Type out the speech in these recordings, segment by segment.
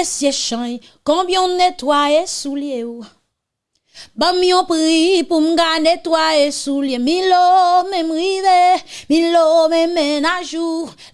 messieurs champs, combien nettoyé souliers ou. Bam yon pri pou mga netwaye soulye Milo men mrive, milo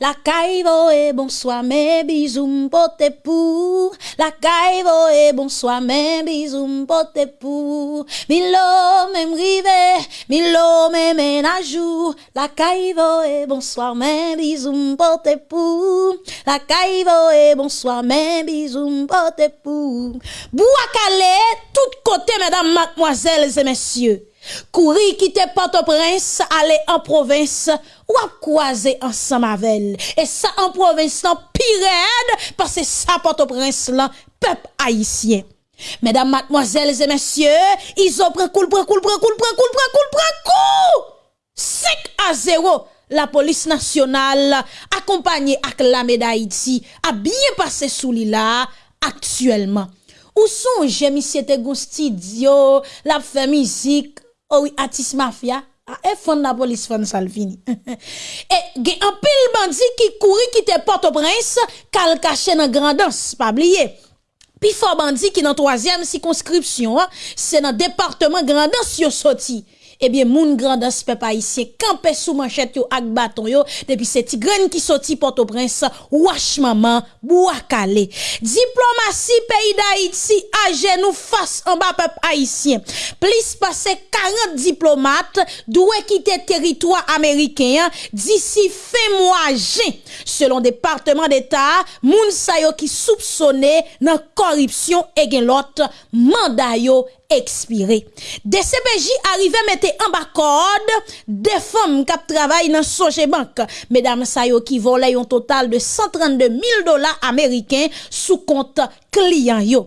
La kaivo e bonsoir men bizou mpote pou. La kaivo e bonsoir men bizou mpote pou. Milo men mrive, milo men menajou La kaivo e bonsoir men bizou mpote pou. La kaivo e bonsoir men bizou mpote pou. Bou akale tout kote mesdames mademoiselles et messieurs, courir quitter Port-au-Prince, aller en province, ou à croiser ensemble avec Et ça en province, non, pire parce que ça Port-au-Prince, là, peuple haïtien. Mesdames, mademoiselles et messieurs, ils ont pris cool, pris cool, pris cool, pris cool, pris pris cool. 5 à 0 la police nationale, accompagnée avec la médaille a bien passé sous là actuellement. Ou son jemi sete goun studio, la fe mizik, ou atis mafya, a e fon la polis fon salvini. e gen anpil bandi ki kouri ki te porte prince, kal kache nan grandans, pa bliye. Pi fo bandi ki nan toazyem sikonskripsyon, se nan departement grandans yo soti. Eh ebyen moun grandas pe pa isye, kampe sou manchet yo ak baton yo, depi se ti gren ki soti Port-au-Prince, wache maman, bou akale. Diplomasi peyi da Haiti, aje nou fas an ba pep Haitien. Plis pase 40 diplomat, dwe kite teritwa Ameriken, disi fe mwa jen. Selon Departement d'Etat, moun sayo ki soupsone nan koripsyon e gen lot mandayo ekspire. DCPJ arrive mette an bakod de fom kap travay nan soje bank. Medam sayo ki vole yon total de 132 mil dola Ameriken sou kont kliyan yo.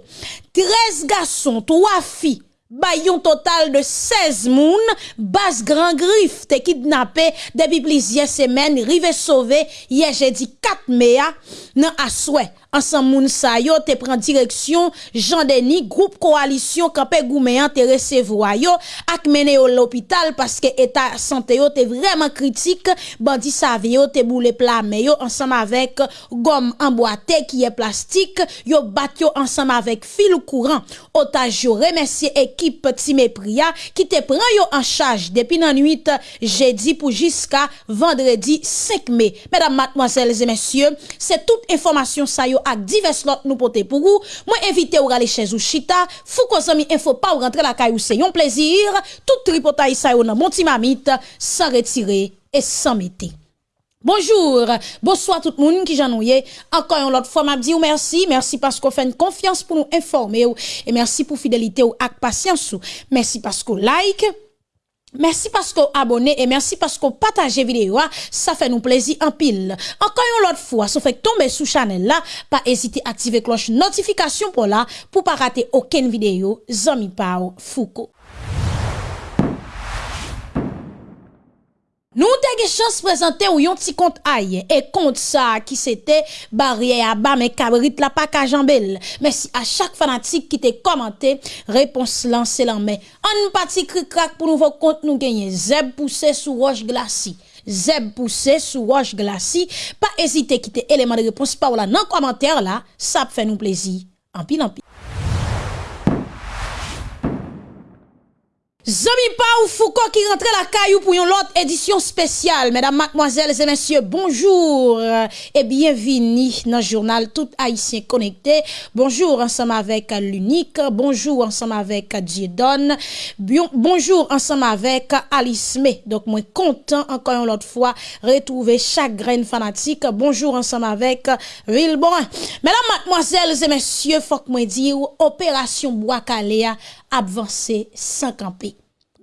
13 gason, 3 fi, bay yon total de 16 moun, bas gran grif te kidnapè debi plizye semen, rive sove, ye jedi 4 mea nan aswe. ansan moun sa yo te pren direksyon Jean Denis, group koalisyon kapè goumeyan te resevwa yo ak mene yo l'opital paske eta sante yo te vreman kritik bandi save yo te boule plame yo ansan avèk gom anboate ki e plastik yo bat yo ansan avèk fil kouran otaj yo remesye ekip Timepria ki te pren yo an chaj depi nan 8 jedi pou jiska vendredi 5 me. Mesdames, mademoiselles et messieurs, se tout informasyon sa yo ak divers lot nous porter pour vous. Moi invité ou aller chez ou chita, fou ko zami info pas ou rentrer la caillou c'est un plaisir. Tout tripotaille ça yo nan mon mamite sans retirer et sans mettre. Bonjour, bonsoir tout le monde qui j'ennuie. Encore une autre fois, m'a dit merci, merci parce qu'on fait une confiance pour nous informer et merci pour fidélité ou ak patience. Merci parce qu'on like. Merci parce que vous abonnez et merci parce que vous partagez vidéo. Ah. Ça fait nous plaisir en pile. Encore une autre fois, si vous faites tomber sous channel là, pas hésiter à activer cloche notification pour là, pour pas rater aucune vidéo. Zami Pao Foucault. Nous avons chance présenter ou yon petit compte aïe et compte ça qui c'était barrière à bas mais cabrit la pas qu'à jambel. Merci à chaque fanatique qui t'a commenté réponse lancée la main. Un petit cric crack pour nouveau compte nous gagner zeb poussé sous roche glacée. Zeb poussé sous roche glacée. Pas hésiter quitter élément de réponse par là dans commentaire là, ça fait nous plaisir. En pile en pile. Zami pa ou Foucault qui rentre la caillou pour une autre édition spéciale. Mesdames, mademoiselles et messieurs, bonjour et bienvenue dans le journal Tout Haïtien Connecté. Bonjour ensemble avec l'unique, bonjour ensemble avec Diedon, bonjour ensemble avec Alice May. Donc, moi content encore une autre fois retrouver chaque graine fanatique. Bonjour ensemble avec Vilbon. Mesdames, mademoiselles et messieurs, faut que moi dire opération Bois avanse sankanpe.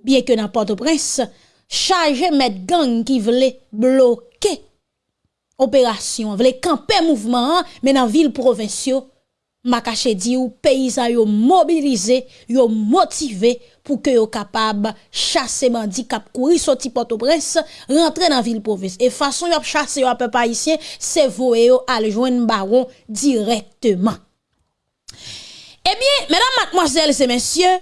Biye ke nan Port-au-Prince, chaje met gang ki vle bloke operasyon, vle kampe mouvman an, men nan vil provinsyo, makache di ou peyizan yo mobilize, yo motive pou ke yo kapab chase bandi kap kouri soti Port-au-Prince, rentre nan vil province. E fason yo ap chase yo ap pa isyen, se voe yo aljwen baron direktman. Eh bien, mesdames, mademoiselles et messieurs,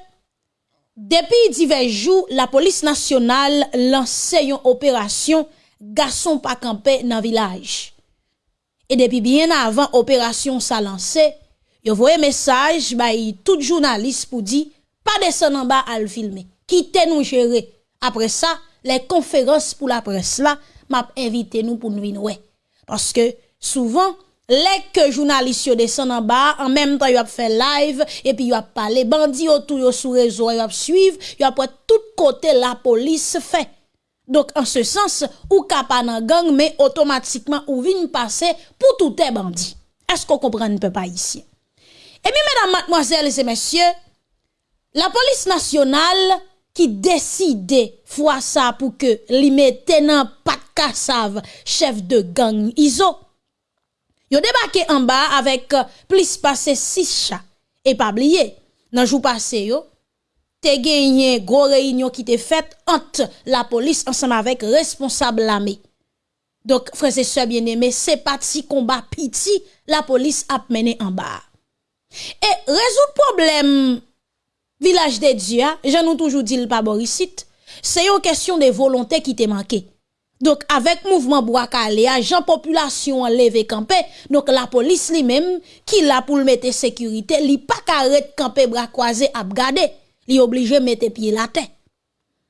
depuis divers jours, la police nationale lance une opération garçon pas campé dans village. Et depuis bien avant opération ça lancé, yo voyé message bay tout journaliste pour dire pas descendre en bas à le filmer. Quittez nous gérer. Après ça, les conférences pour la presse là, m'a invité nous pour nous venir. Parce que souvent Lek jounalist yo desen an ba, an menm tan yo ap fe live, epi yo ap pale, bandi yo tou yo sou rezo, yo ap suiv, yo ap wè tout kote la polis fe. Dok an se sens, ou kapa nan gang, me otomatikman ou vin pase pou toute bandi. Esko kompren pe pa isye? Ebi medan matmoazèles e mesye, la polis nasyonal ki deside fwa sa pou ke li me tenan pat kasav chef de gang izo, Yo debake an ba avèk euh, plis pase 6 cha. E pa bliye, nan jou pase yo, te genye gwo reynyon ki te fèt ant la polis ansam avèk responsable lame. Dok, freze se bieneme, se pati komba piti la polis ap mene an ba. E rezout problem vilaj de Dja, jan nou toujou di l pa borisit, se yo kesyon de volontè ki te manke. Donc, avec mouvement Boakale, agent population levé campé, donc la police lui-même, qui l'a pour mettre sécurité, li pas carré campé bras croisés à garder, li obligé mettre pied la tête.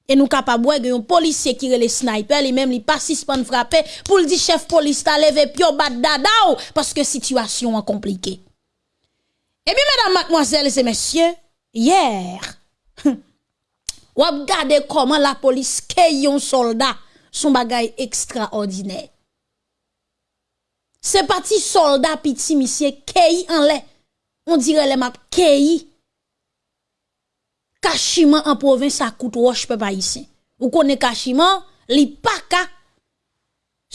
Et nous capable un policier qui est le sniper, lui-même li pas suspend frapper pour le dire chef police ta levé pio bat dadao parce que situation est compliquée. Et bien mesdames, mademoiselles et messieurs, hier, ou regardez comment la police est un soldat son bagay ekstraordinèr. Se pati soldat piti misye keyi an lè. On dire lè map keyi. Kachiman an provins a kout wosh pe pa yisi. Ou konen kachiman, li paka.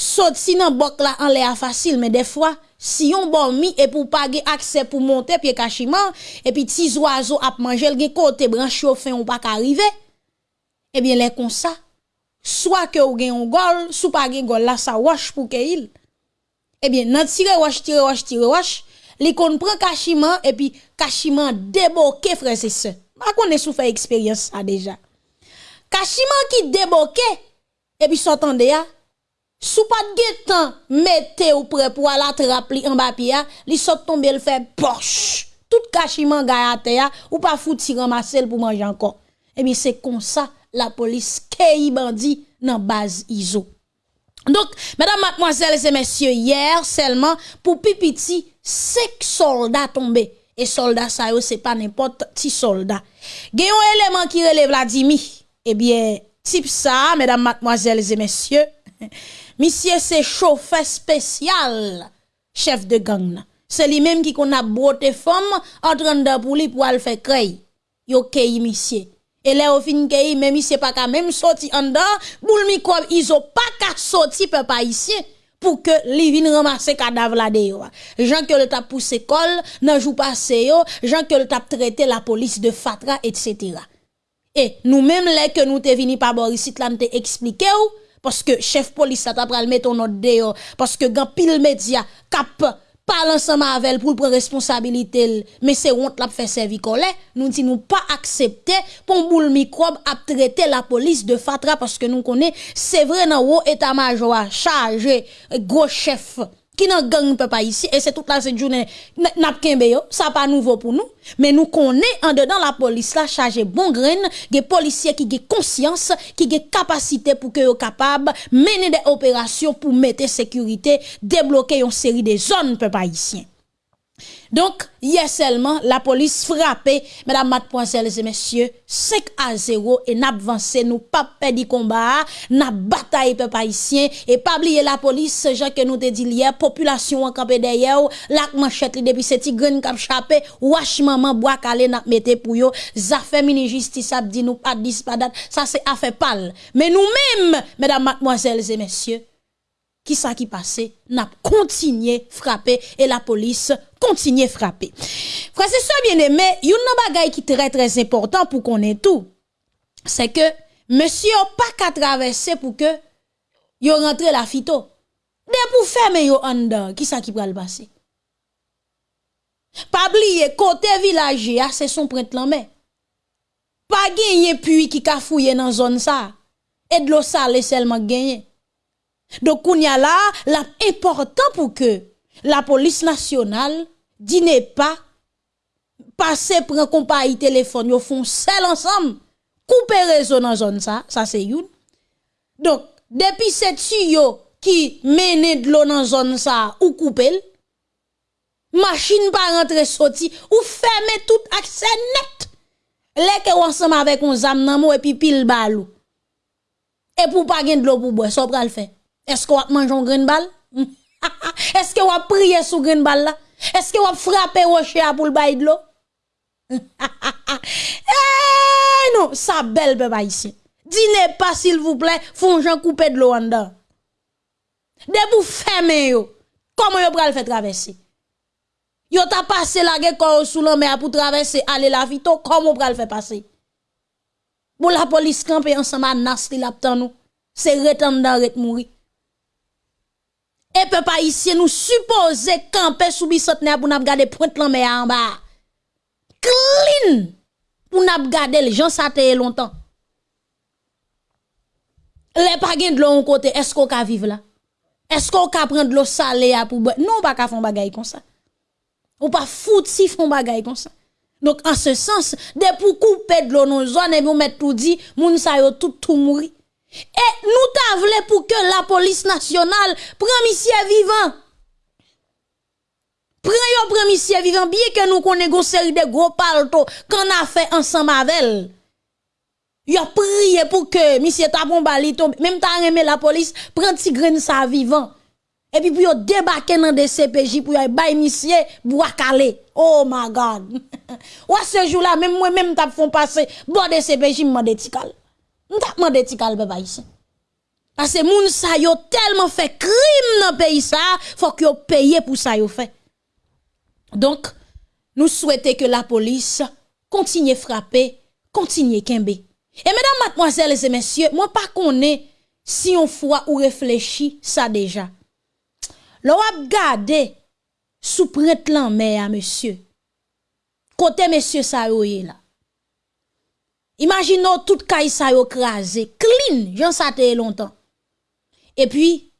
Sot si nan bok la an lè a fasil, men defwa, si yon bon mi e pou page akse pou monte piye kachiman, e pi tiz wazo ap manjel gen kote branche ou fen ou pak arrive, ebyen lè kon sa, soit que ou gen un gol, sou pas gen gol là ça wash pour que il. Eh bien, nan tire wash tire wash tire wash, li kon prend kachiment et puis kachiment déboqué frère c'est ça. Ma connaît sou fait expérience ça déjà. Kachiment qui déboqué et puis s'entendez ya sou pas de temps mettez ou prêt pour la trappe en bas li saute tomber le fait poche. Tout kachiment gaya terre ou pas fouti ramasser pour manger encore. Eh bien c'est comme ça la police kei bandi dans base ISO. Donc, mesdames, mademoiselles et messieurs, hier seulement pour pipiti, cinq soldats tombés. Et soldats ça c'est pas n'importe qui soldat. Un élément qui relève Vladimir. Eh bien, type ça, mesdames, mademoiselles et messieurs, monsieur c'est chauffeur spécial, chef de gang. C'est lui-même qui qu'on a beauté femme en train de pour lui pour le faire créer. Yo monsieur. Et là, au fin que même si pas qu'à même sorti en dedans, boule microbe, ils ont pas qu'à sortir, peuple ici pour que li vin ramasser cadavre là dehors. Jean que le tap poussé col, nan jou passé yo, Jean que le tap traité la police de Fatra, etc. Et nous-mêmes, là que nous te vini par Boris, là, te expliqué ou, parce que chef police, ça t'a pral mettre autre dehors, parce que gan pile média, cap, pale ansama avel pou pren responsabilite l, men se ont lap fe servikole, nou di nou pa aksepte pon boul mikrob ap trete la polis de fatra paske nou konen se vre nan wou etat majwa, chaje, gwo chef, qui nan gang pas ici et c'est toute la cette journée n'a yo ça pas nouveau pour nous. Mais nous connaît en dedans la police là chargé bon grain des policiers qui ont conscience qui ont capacité pour que yo capable mener des opérations pour mettre sécurité débloquer une série de zones peuple haïtien donc, hier seulement, la police frappée, mesdames, mademoiselles et messieurs, 5 à 0 et n'a avancé, nous pas perdu combat, n'a bataille peuple haïtien et pas oublier la police, gens que nous te dit hier, population en campé derrière, la manchette depuis cette graine cap chapé, wash maman bois calé n'a mette pour yo, fait mini justice a dit nous pas dispadat, ça c'est affaire pâle. Mais nous-mêmes, mesdames, mademoiselles et messieurs, qui ça qui passait, n'a continué frapper et la police continue frapper. Frère, c'est ça bien aimé, nan bagay qui très très important pour qu'on ait tout. C'est que monsieur pas qu'à traverser pour que yo rentre la fito. De pour fermer yo en qui ça qui le passer? Pas oublier côté village c'est son prêtre mais Pas gagner puits qui ka fouiller dans zone ça. Et de l'eau salée seulement gagner. Donc, on y a là, l'important pour que la police nationale dîne pas passer prend compagnie téléphone, yo font seul ensemble, couper réseau dans zone ça, ça c'est une. Donc, depuis cette tuyau qui mène de l'eau dans zone ou couper, machine pas rentrer sorti, ou fermer tout accès net. Les que ensemble avec un zam nan et puis pile balou. Et pour pas gagner de l'eau pour boire, ça va le faire. Est-ce qu'on va manger un grain balle? Est-ce qu'on va prier sous grain balle là? Est-ce qu'on va frapper rocher pour le bail de l'eau? eh non, ça belle peuple ici. Dînez pas s'il vous plaît, font j'en couper de l'eau en dedans. De vous fermer yo. Comment yo pral faire traverser? Yo t'a passé la guerre sous la mer pour traverser aller la vito, comment pral faire passer? Pour la police camper ensemble à Nasri la nous. C'est retendre ret mourir. Et peuple ici nous supposer camper sous bisotne pour nous garder pointe la mer en bas. Clean pour nous garder les gens ça longtemps. Les pas de l'eau côté, est-ce qu'on peut vivre là? Est-ce qu'on peut prendre de l'eau salée pour boire? Non, pas qu'à faire bagay comme ça. Ou pas foutre si font bagay comme ça. Donc, en ce sens, de pour couper de l'eau dans zone et vous mettre tout dit, moun sa tout tout mourir. Et nous t'avons pour que la police nationale prenne monsieur vivant. Prends yo prend vivant, bien que nous connaissons une série de gros palto qu'on a fait ensemble avec il a prié pour que monsieur Tapon Bali tombe. Même ta aimé la police, prend petit grain sa vivant. Et puis, pour yo débarquer dans des CPJ pour y bay monsieur bois calé. Oh my God. Ou ce jour-là, même moi, même t'a font passer, bon de CPJ m'mande tikal. M't'a demandé tikal, bébé ici. Parce que moun sa yo tellement fait crime dans pays ça, faut que yo paye pour ça. Donc, nous souhaitons que la police continue frapper, continue kembe. Et mesdames, mademoiselles et messieurs, moi pas connais si on fois ou réfléchit ça déjà. L'on a gardé sous prête à monsieur. Côté monsieur ça là. Imaginons tout caille ça yo crasé, clean, j'en ça longtemps. Et puis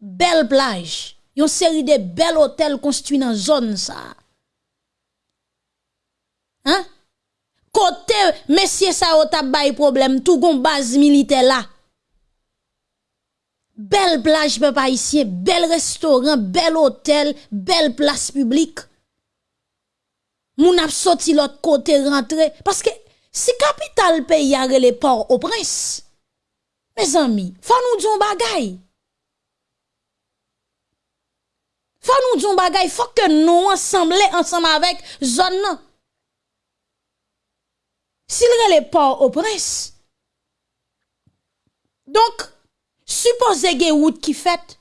belle plage, une série de belles hôtels construits dans zone ça. Hein? Côté monsieur ça yo t'a problème tout gon base militaire là. Belle plage peuple haïtien, bel restaurant, bel hôtel, belle place publique. Moun ap sorti l'autre côté rentrer parce que Si kapital peyi a rele por o prens, me zami, fa nou diyon bagay. Fa nou diyon bagay, fa ke nou ansamble ansam avèk zon nan. Sil rele por o prens. Donk, supose ge wout ki fèt,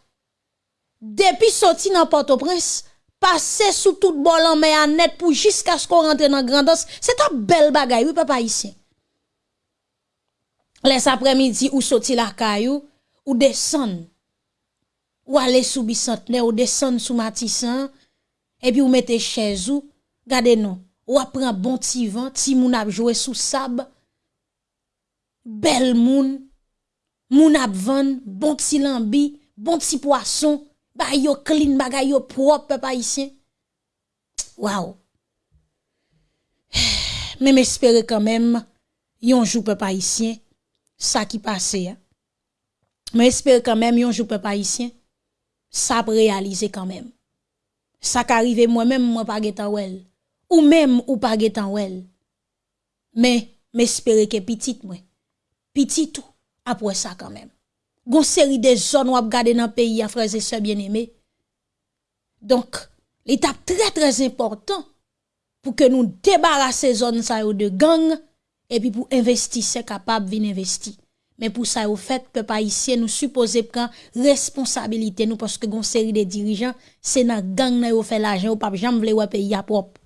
depi soti nan Port-au-Prince, passer sous tout bol en net pour jusqu'à ce qu'on rentre dans Grandos, c'est un bel bagay, oui, papa ici. Les après-midi, ou sorti la caillou, ou descend, ou aller sous Bicentenaire, ou descend sous Matissan, et puis ou mettez chez vous, gardez nous ou apprend bon petit vent, ti moun ap joué sous sable, bel moun, moun van, bon petit lambi, bon petit poisson, ba yo clean, bagay yo propre, papa ici. Wow. Mais m'espérer quand même, yon jour papa ici, ça qui passe, hein. Mais espérer quand même, yon jour papa ici, ça réaliser quand même. Ça qui moi-même, moi pas getan well ou même ou pas getan wel. Mais m'espérer que petit moi. Petit tout après ça quand même. Gon seri de zon wap gade nan peyi a freze se bien eme. Donk, l'etap tre trez important pou ke nou debarase zon sa yo de gang epi pou investi se kapab vin investi. Men pou sa yo fet ke pa isye nou suppose pran responsabilite nou poske gon seri de dirijan se nan gang nan yo fe l'ajan ou pap jam vle wap peyi a prop.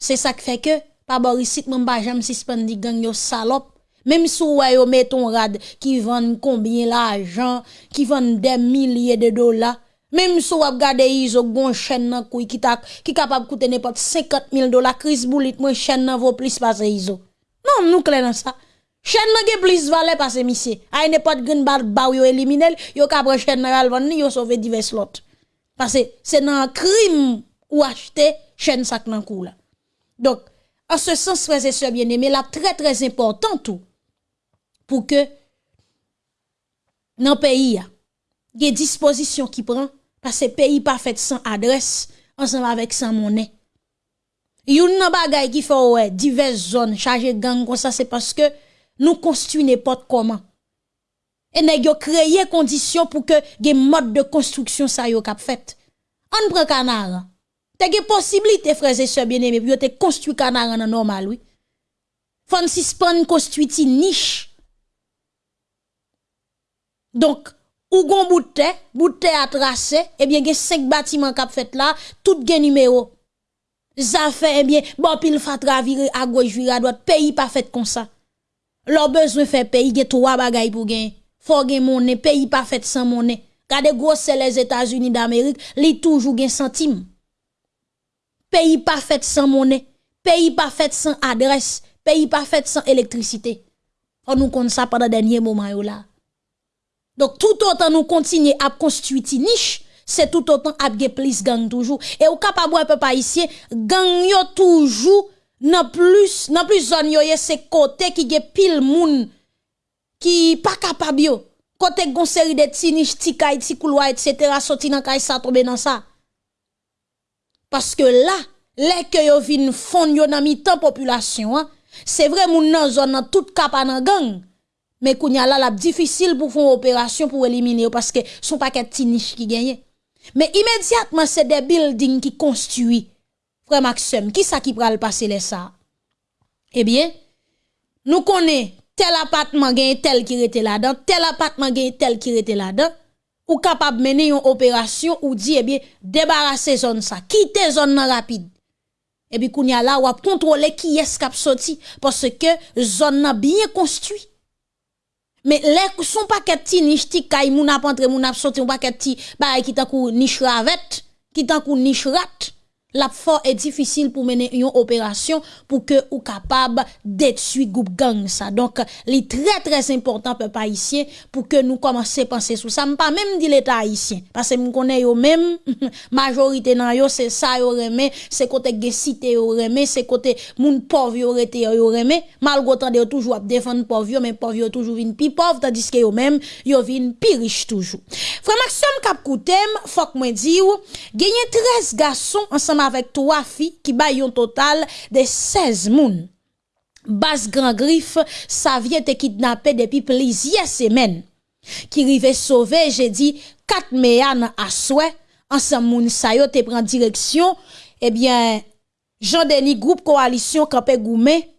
Se sa k fe ke, pa borisit mwen ba jam sispendi gang yo salop Même si vous yo ton rad qui vend combien l'argent, qui vend des milliers de dollars. Même si vous regardez iso gon chaîne qui qui capable coûter n'importe 50 000 dollars, Chris Boulit, moi chaîne nan vaut plus parce iso. Non, nous dans ça. Chaîne nan plus valeur parce monsieur. Ay n'importe green bar ba yo éliminer, yo capable chaîne nan vendre, yo sauver divers slots. Parce que c'est nan crime ou acheter chaîne sak nan kou là. Donc, en ce sens, frères et sœurs bien-aimés, là, très très important tout, pour que, dans le pays, il y ait disposition qui prend, parce que le pays pas fait sans adresse, ensemble avec sans monnaie. Yon nan bagay qui fait ouais, diverses zones chargées gang comme ça, c'est parce que nous construisons n'importe comment. Et nous avons créé conditions pour que des modes de construction ça yo cap fait. On prend canard. T'as des possibilités, frères et sœurs bien-aimés, pour construire canard en normal, oui. Pan construit une niche. Donc, ou gon bout bout à tracé, eh bien, a cinq bâtiments cap fait là, tout gen numéro. Ça fait, eh bien, bon, pile fatra virer à gauche, virer à droite, pays pas fait comme ça. Leur besoin fait pays, il trois bagailles pour gagner. Faut gagner monnaie, pays pas fait sans monnaie. Gade gros c'est les États-Unis d'Amérique, li toujours gen centime. Pays pas fait sans monnaie, pays pas fait sans adresse, pays pas fait sans électricité. On nous compte ça pendant dernier moment là. Donc tout autant nous continuer à construire une niche, c'est tout autant à plus gang toujours. Et au capable un peu pas ici, gang yo toujours nan plus nan plus zone yo c'est côté qui gen pile moun qui pas capable yo. Côté gon série de ti niche, ti etc. sorti nan kay ça tomber dans ça. Parce que là, les que yo vin fond yo nan mi population, hein, c'est vrai moun nan zone nan tout kapa nan gang. Mais kounya y là, la difficile pour faire opération pour éliminer parce que son paquet de niche qui gagne. Mais immédiatement, c'est des buildings qui construit. Frère Maxime, qui ça qui pral passer les ça? Eh bien, nous connaissons tel appartement gagne tel qui était là-dedans, tel appartement gagne tel qui était là-dedans. Ou capable mener une opération ou dit, eh bien, débarrasser zone ça, quitter zone rapide. Eh Et puis, kounya y là, ou contrôler qui est qui sorti parce que zone bien construit. Men lèk son paket ti nish ti kay moun ap antre moun ap soti, ou paket ti baye ki tankou nish ravet, ki tankou nish rat. La fort est difficile pour mener une opération pour que ou capable détruire groupe gang ça. Donc est très très important peuple haïtien pour que nous commencer à penser sur ça. Pas même dit l'état haïtien parce que nous connaît yo même majorité nan yo c'est ça yo remé c'est côté gen cité yo remé c'est côté moun pauvre yo rete yo remé malgré tant de toujours défendre pauvre mais pauvre toujours vinn pi pauvre tandis que yo même yo vinn pi riche toujours. Frère Maxime cap koutem faut que moi di ou gagné 13 garçons ensemble avec trois filles qui baillent un total de 16 moun. Bas Grand Griffe, ça vient te kidnapper depuis plusieurs semaines. Qui rive sauver, j'ai dit, 4 méanes à souhait, ensemble moun sa yo te prend direction, eh bien, Jean-Denis Groupe Coalition Campé Goumé,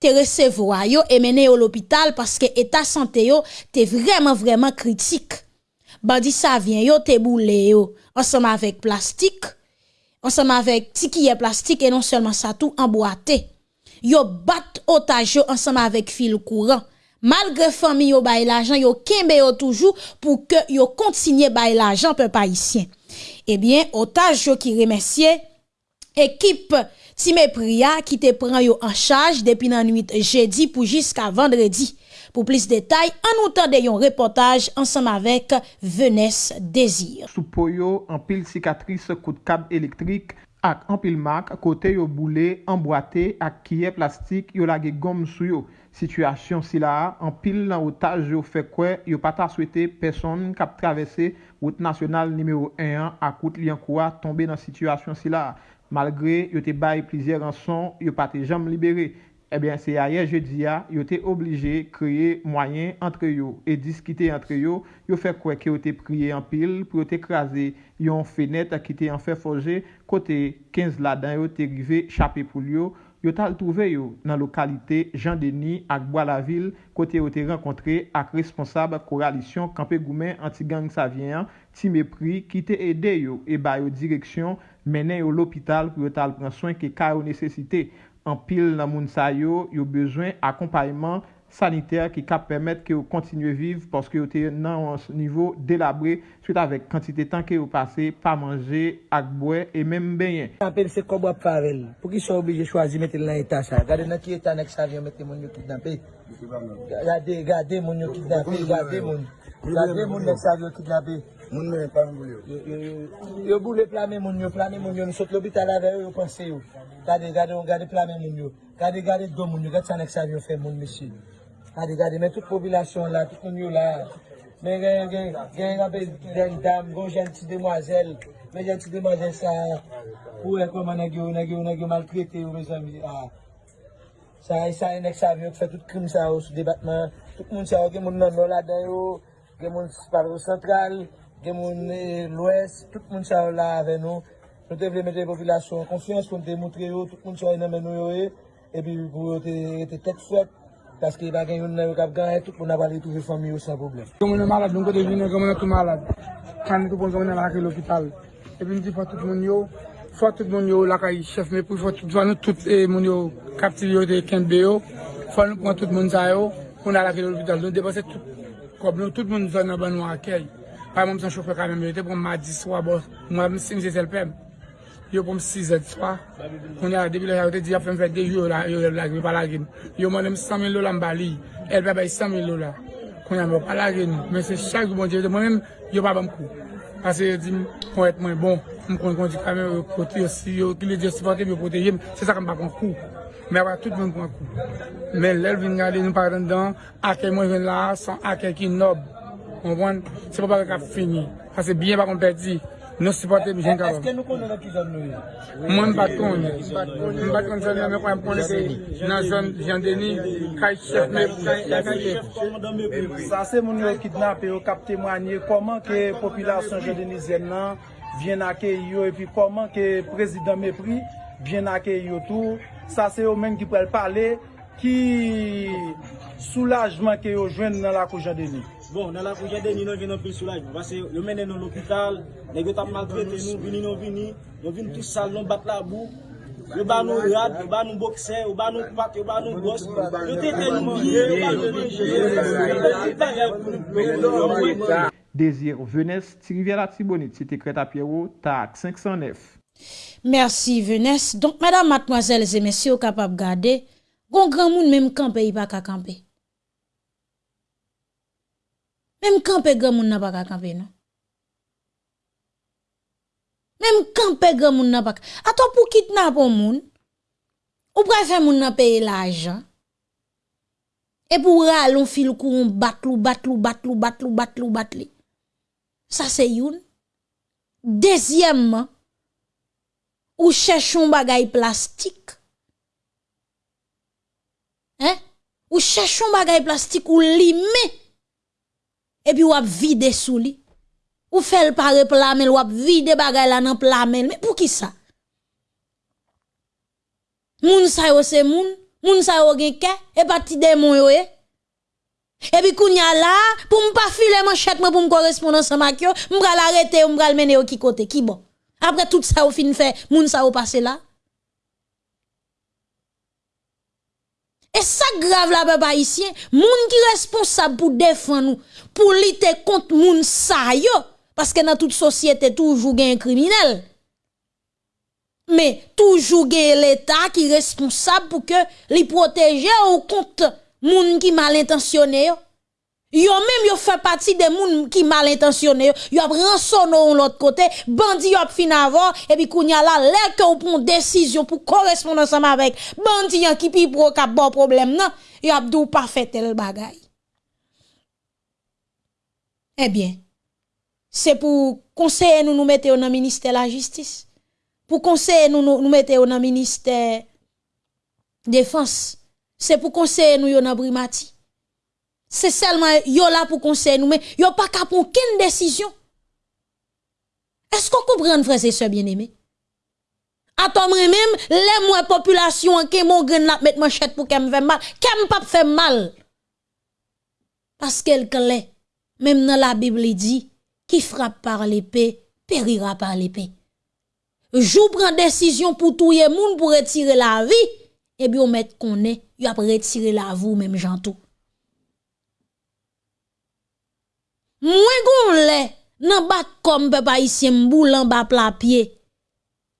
te recevoir yo et mené au l'hôpital parce que état santé yo te vraiment vraiment critique. Bandi ça vient yo te boule yo ensemble avec plastique ensemble avec tikiye plastique et non seulement ça tout emboîté. Yo bat otage ensemble avec fil courant. Malgré famille yo bay l'argent, yo kembe yo toujours pour que yo continue bay l'argent peuple haïtien. Eh bien, otage yo qui remercie équipe Time Priya qui te prend yo en charge depuis la nuit jeudi pour jusqu'à vendredi. Pour plus de détails, en nous tendez un reportage ensemble avec Venesse Désir. Sous Poyo, en pile cicatrice coup de câble électrique ak an pil mak kote yo boule, emboate ak kiye plastik yo lage gom sou yo. Sityasyon si la, an pil nan otaj yo fekwe, yo pata swete person kap travese wout nasyonal nimeyo 1 ak wout li an kwa tombe nan sityasyon si la. Malgre yo te baye plizier an son, yo pati jam libere. Eh ebyen se a ye jeudi ya, ah, yo te oblije kreye mwayen entre yo e diskite entre yo, yo fe kwe ki yo te priye an pil pou yo te kraze yon fenet a ki te an fe foje kote 15 ladan yo te rive chapi pou yo, yo tal trouve yo nan lokalite Jean Denis ak Boalaville kote yo te renkontre ak responsab koralisyon Kampé Goumen anti-gang Savien ti mepri ki te ede yo e ba yo direksyon menen yo l'opital pou yo tal pran soyn ke ka yo nesesite. an pil nan moun sa yo, yo bezwen akompayman saniter ki kap permet ki yo kontinye viv porske yo te nan an nivou delabre suite avek kantite tan ki yo pase pa manje, ak bwe, e menm benyen. Anpil se kob wap farel, pou ki sou oblije chwazi metel nan etan sa. Gade nan ki etan ek sa vyon metel moun yo kidnapè. Gade, gade moun yo kidnapè, gade moun. Gade moun ek sa vyon kidnapè. Moun mwen pa moun yo. Yo boule plame moun yo, plame moun yo. Nou sot l'obital ave yo, yo panse yo. Gade, gade, gade plame moun yo. Gade, gade do moun yo. Gade san ek sa vyo fe moun mesi. Gade, gade, men tout popilasyon la, tout moun yo la. Men gen, gen, gen gen, den dam, gon janti demwazel. Men janti demwazel sa. Ou e koman nagyo, nagyo, nagyo malkrete yo, me zami. Sa, sa enek sa vyo, fe tout krim sa yo sou debatman. Tout moun sa yo, gen moun nan yo la den yo. Gen moun sparo sentral. gen moun e l'Ouest, tout moun sa la ave nou. Nou te vle mette populasyon konsyans kon te moutre yo, tout moun sa yon amen nou yo e, epi pou yo te tet fwet, paske yon bagen yon nan yo kap ganye, tout moun avali touve fami yo san problem. Yon moun yon malade, nou kote vine, yon moun yon tou malade, kan yon pou zon yon lakre l'opital. Epi nou di fwa tout moun yo, fwa tout moun yo lakay chef, me pou fwa tout zwa nou tout e, moun yo kapti yo te kenbe yo, fwa nou pran tout moun sa yo, moun alakre l'opital, nou depase tout kob nou, tout moun zon nan ban nou akèy. Par mwen mwen son choufe kamen, mwen te pou mwen di swa bo, mwen mwen si mwen se selpem. Yo pou m 6 et swa, kon ya debi la yawote di ya fèm fèm de yo la, yo la gri palagin. Yo mwen m 100.000 lola m bali, el pe bay 100.000 lola. Kon ya m palagin, men se chak di bon di, mwen mèm yo pa bam kou. Pase yo di m kon et mwen bon, m kon kon di kamen yo kote yo si, yo ki le di yo sipote, yo kote yem, se sa kan pa kon kou. Mè wè tout mwen kon kou. Mè lèl vin gade nou pa rendan, ake mwen ven la, son ake ki nob. konpon, se pou baka ka fini. Ase biye bakon perdi. Nou supporte mi jen kabab. Eske nou konnen an ki zon nou yo? Mwen bat kon. Mwen bat kon zon yo, mwen kon konnen se nan zon Jean Denis. kaj chef me pou chef. Sa se moun yo kidnap yo kap temwanye, koman ke populasyon jan deni zen nan, vyen ake yo, E pi koman ke prezident me pri, vyen ake yo tou, sa se yo men ki prel pale, ki soulajman ke yo jwen nan la kou Jean Denis. Bon, nan la pou jade, ni nou vin nou pil soulajman. Vase, yo mene nou l'opital, negyo tap maltrete nou, vini nou vini, yo vin tout sal, nou bat la bou. Yo ba nou rad, yo ba nou bokse, yo ba nou pat, yo ba nou gos. Yo tete nou biye, yo ba nou manje, yo ba nou manje. Désir Venesse, Tiriviera Tibonit, Cité Creta Pierrot, TAC 509. Merci Venesse. Donc, mesdames, mademoiselles et messieurs, kapap gade, gon grand moun même camper, il pas qu'à camper. Mèm kanpe gen moun nan baka kanpe nan. Mèm kanpe gen moun nan baka. Ato pou kitnap ou moun, ou prefe moun nan peye la ajan. E pou ral on fil kou on batlou, batlou, batlou, batlou, batlou, batlou. Sa se youn. Dezyèmman, ou chèchon bagay plastik. Hein? Ou chèchon bagay plastik ou limè. Et puis ou ap vide sous li. Ou le pare plamel ou ap vide bagay la nan plamel. Mais pour qui ça? Moun sa yo se moun, moun sa yo gen ke, et pas ti démon yo e. Et puis kounya la, pour m'pa filer manchette moi pour me correspondre ensemble avec yo, m'bra l'arrêter, m'bra le mener yo ki côté, ki bon? Après tout ça, ou fin fait, moun sa ou passé là. Et ça grave la peuple haïtien, moun qui responsable pour défendre nous, pour lutter contre moun sa yo, parce que dans toute société toujours un criminel. Mais toujours l'État qui responsable pour que li protéger ou contre moun qui mal intentionné yo. Même yo fait partie des moun qui mal intentionné, yo ap rançonné l'autre côté, bandi yo ap fin avant et puis kounya la lè que ou prend décision pour correspondre ensemble avec bandi qui pi pro ka bon problème nan, yo ap dou pas fait tel bagay. Eh bien, c'est pour conseiller nous nous mettre le ministère de la justice. Pour conseiller nous nous, nous mettre le ministère défense. C'est pour conseiller nous dans Brimati. C'est seulement yo là pour conseiller nous mais yo pas qu'à prendre décision. Est-ce qu'on comprend frère et sœurs bien-aimés? Attends même les moi population qui mon grain la mettre manchette pour qu'elle me fait mal, qu'elle pas fait mal. Parce qu'elle clair. Même dans la Bible il dit qui frappe par l'épée périra par l'épée. Jou prend décision pour touyer moun pour retirer la vie et bien on met qu'on est, y a retirer la vie même jantou. Mwen gon le nan bat comme papa ici mboulan ba pla pied.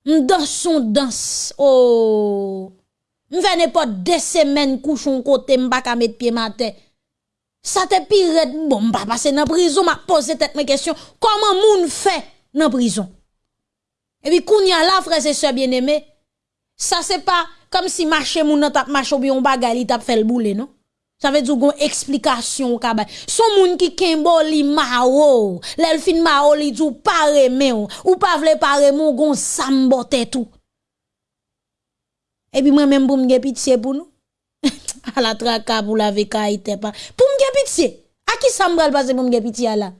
M'dans son danse. Oh. M'fè n'importe deux semaines couchon côté m'pa ka mettre pied matin. Ça te pire bon, pas passer dans prison, m'a posé tête mes questions. Comment moun fait dans prison? Et puis, kounya la, frères et sœurs bien-aimés, ça c'est pas comme si marché moun nan tap marché ou bien bagay li tap fait le non? Ça veut dire qu'on explication au kabay. Son moun qui kembo li mao, l'elfin mao li dou pare me ou, ou pa vle pare mon gon sambote tout. Et puis moi même pour m'ge pitié pour nous. à la traka pour la veka ite pas. Pour m'ge pitié. A qui ça m'bral passe pour m'ge pitié là?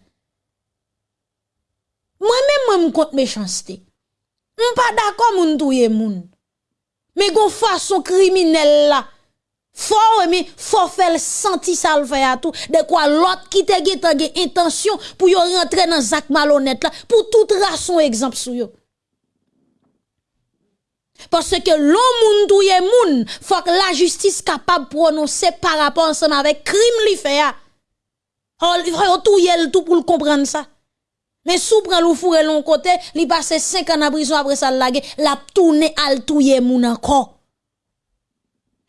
Moi même moi m'compte méchanceté. M'pas d'accord moun touye moun. Mais gon façon criminelle là. Faut mais faut faire senti ça le faire à tout de quoi l'autre qui te gen intention pour yo rentrer dans zak malhonnête là pour toute raison exemple sou yo. Parce que l'on moun touye moun, faut que la justice capable prononcer par rapport ensemble avec crime li fait ya. Faut touye tout pour comprendre ça. Mais sous prend l'ou fourre l'on côté, li passe 5 ans en prison après ça la tourner al touye moun encore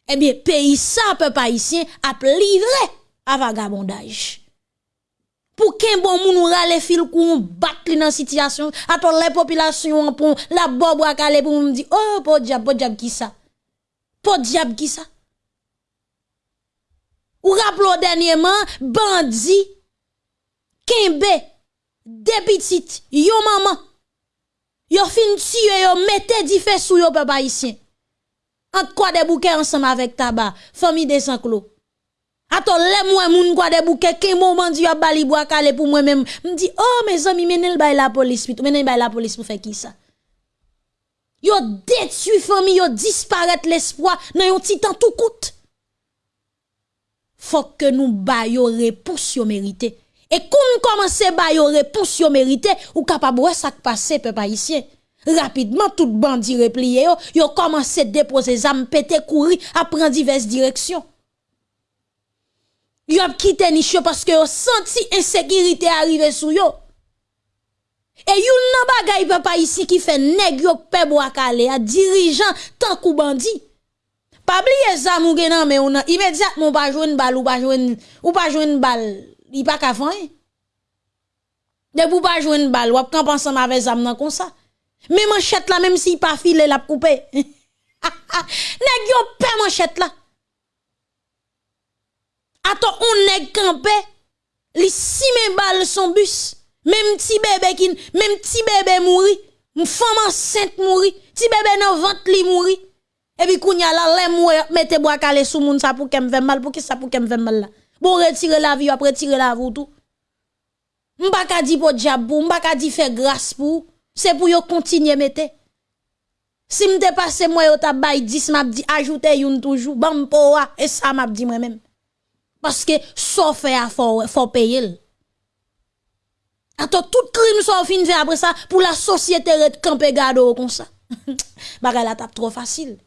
eh bien, pays ça, peuple haïtien, a livré à vagabondage. Pour qu'un bon moun rale fil kou bat li dans situation, attend les populations pour la à calé pour me dire, oh, po diable, po diable qui ça? Po diable qui ça? Ou rappelons dernièrement, bandi, kembe, des petites, yo maman, yo fin tuer, yo mette di fè sou yo quoi des bouquets ensemble avec tabac, famille des sanclos. Attends, les moi moun quoi des bouquets, quel moment dit a bali bois calé pour moi même? Me dit oh mes amis menel bay la police, menel bay la police pour faire qui ça? Yo détruit famille, yo disparaît l'espoir dans yon titan tout coûte. Faut que nous bayo réponse yo mérité. Et qu'on commence bayo réponse yo mérité, ou capable ça passer peuple haïtien? Rapidement tout bandit replié yo, yo commencé déposer zam pété courir à prendre diverses directions. Yo a quitté niche parce que yo senti insécurité arriver sous yo. Et yon nan bagay papa ici qui fait nèg yo pe bois calé a dirigeant tant kou bandit. Pas oublier ça mou genan mais on immédiatement pas joindre balle ou pas joindre ou pas joindre balle, il pas ka fan. De pou pas joindre balle, ou quand ensemble avec zam nan comme ça. Mais manchette là, même si pas filé la coupé. nèg yo pe manchette là. Attends, on nèg campé, li si mes balles son bus. Même petit bébé qui, même petit bébé mouri, femme enceinte mouri, petit bébé dans ventre li mouri. Et puis kounya la lè mouri, mettez bois calé sous moun ça pour qu'elle mal, pour qui ça pour qu'elle mal là? Bon retirer la vie, après retirer la vie tout. M'pa ka di pour diable, m'pa di faire grâce pour c'est pour yo continuer mette. Si m'te passe moi yo ta bay 10 m'a dit ajouter yon toujours bam poa et ça m'a dit moi même. Parce que sauf fait à faut faut payer. Attends tout crime soit fin fait après ça pour la société red camper gado comme ça. Bagay la tape trop facile.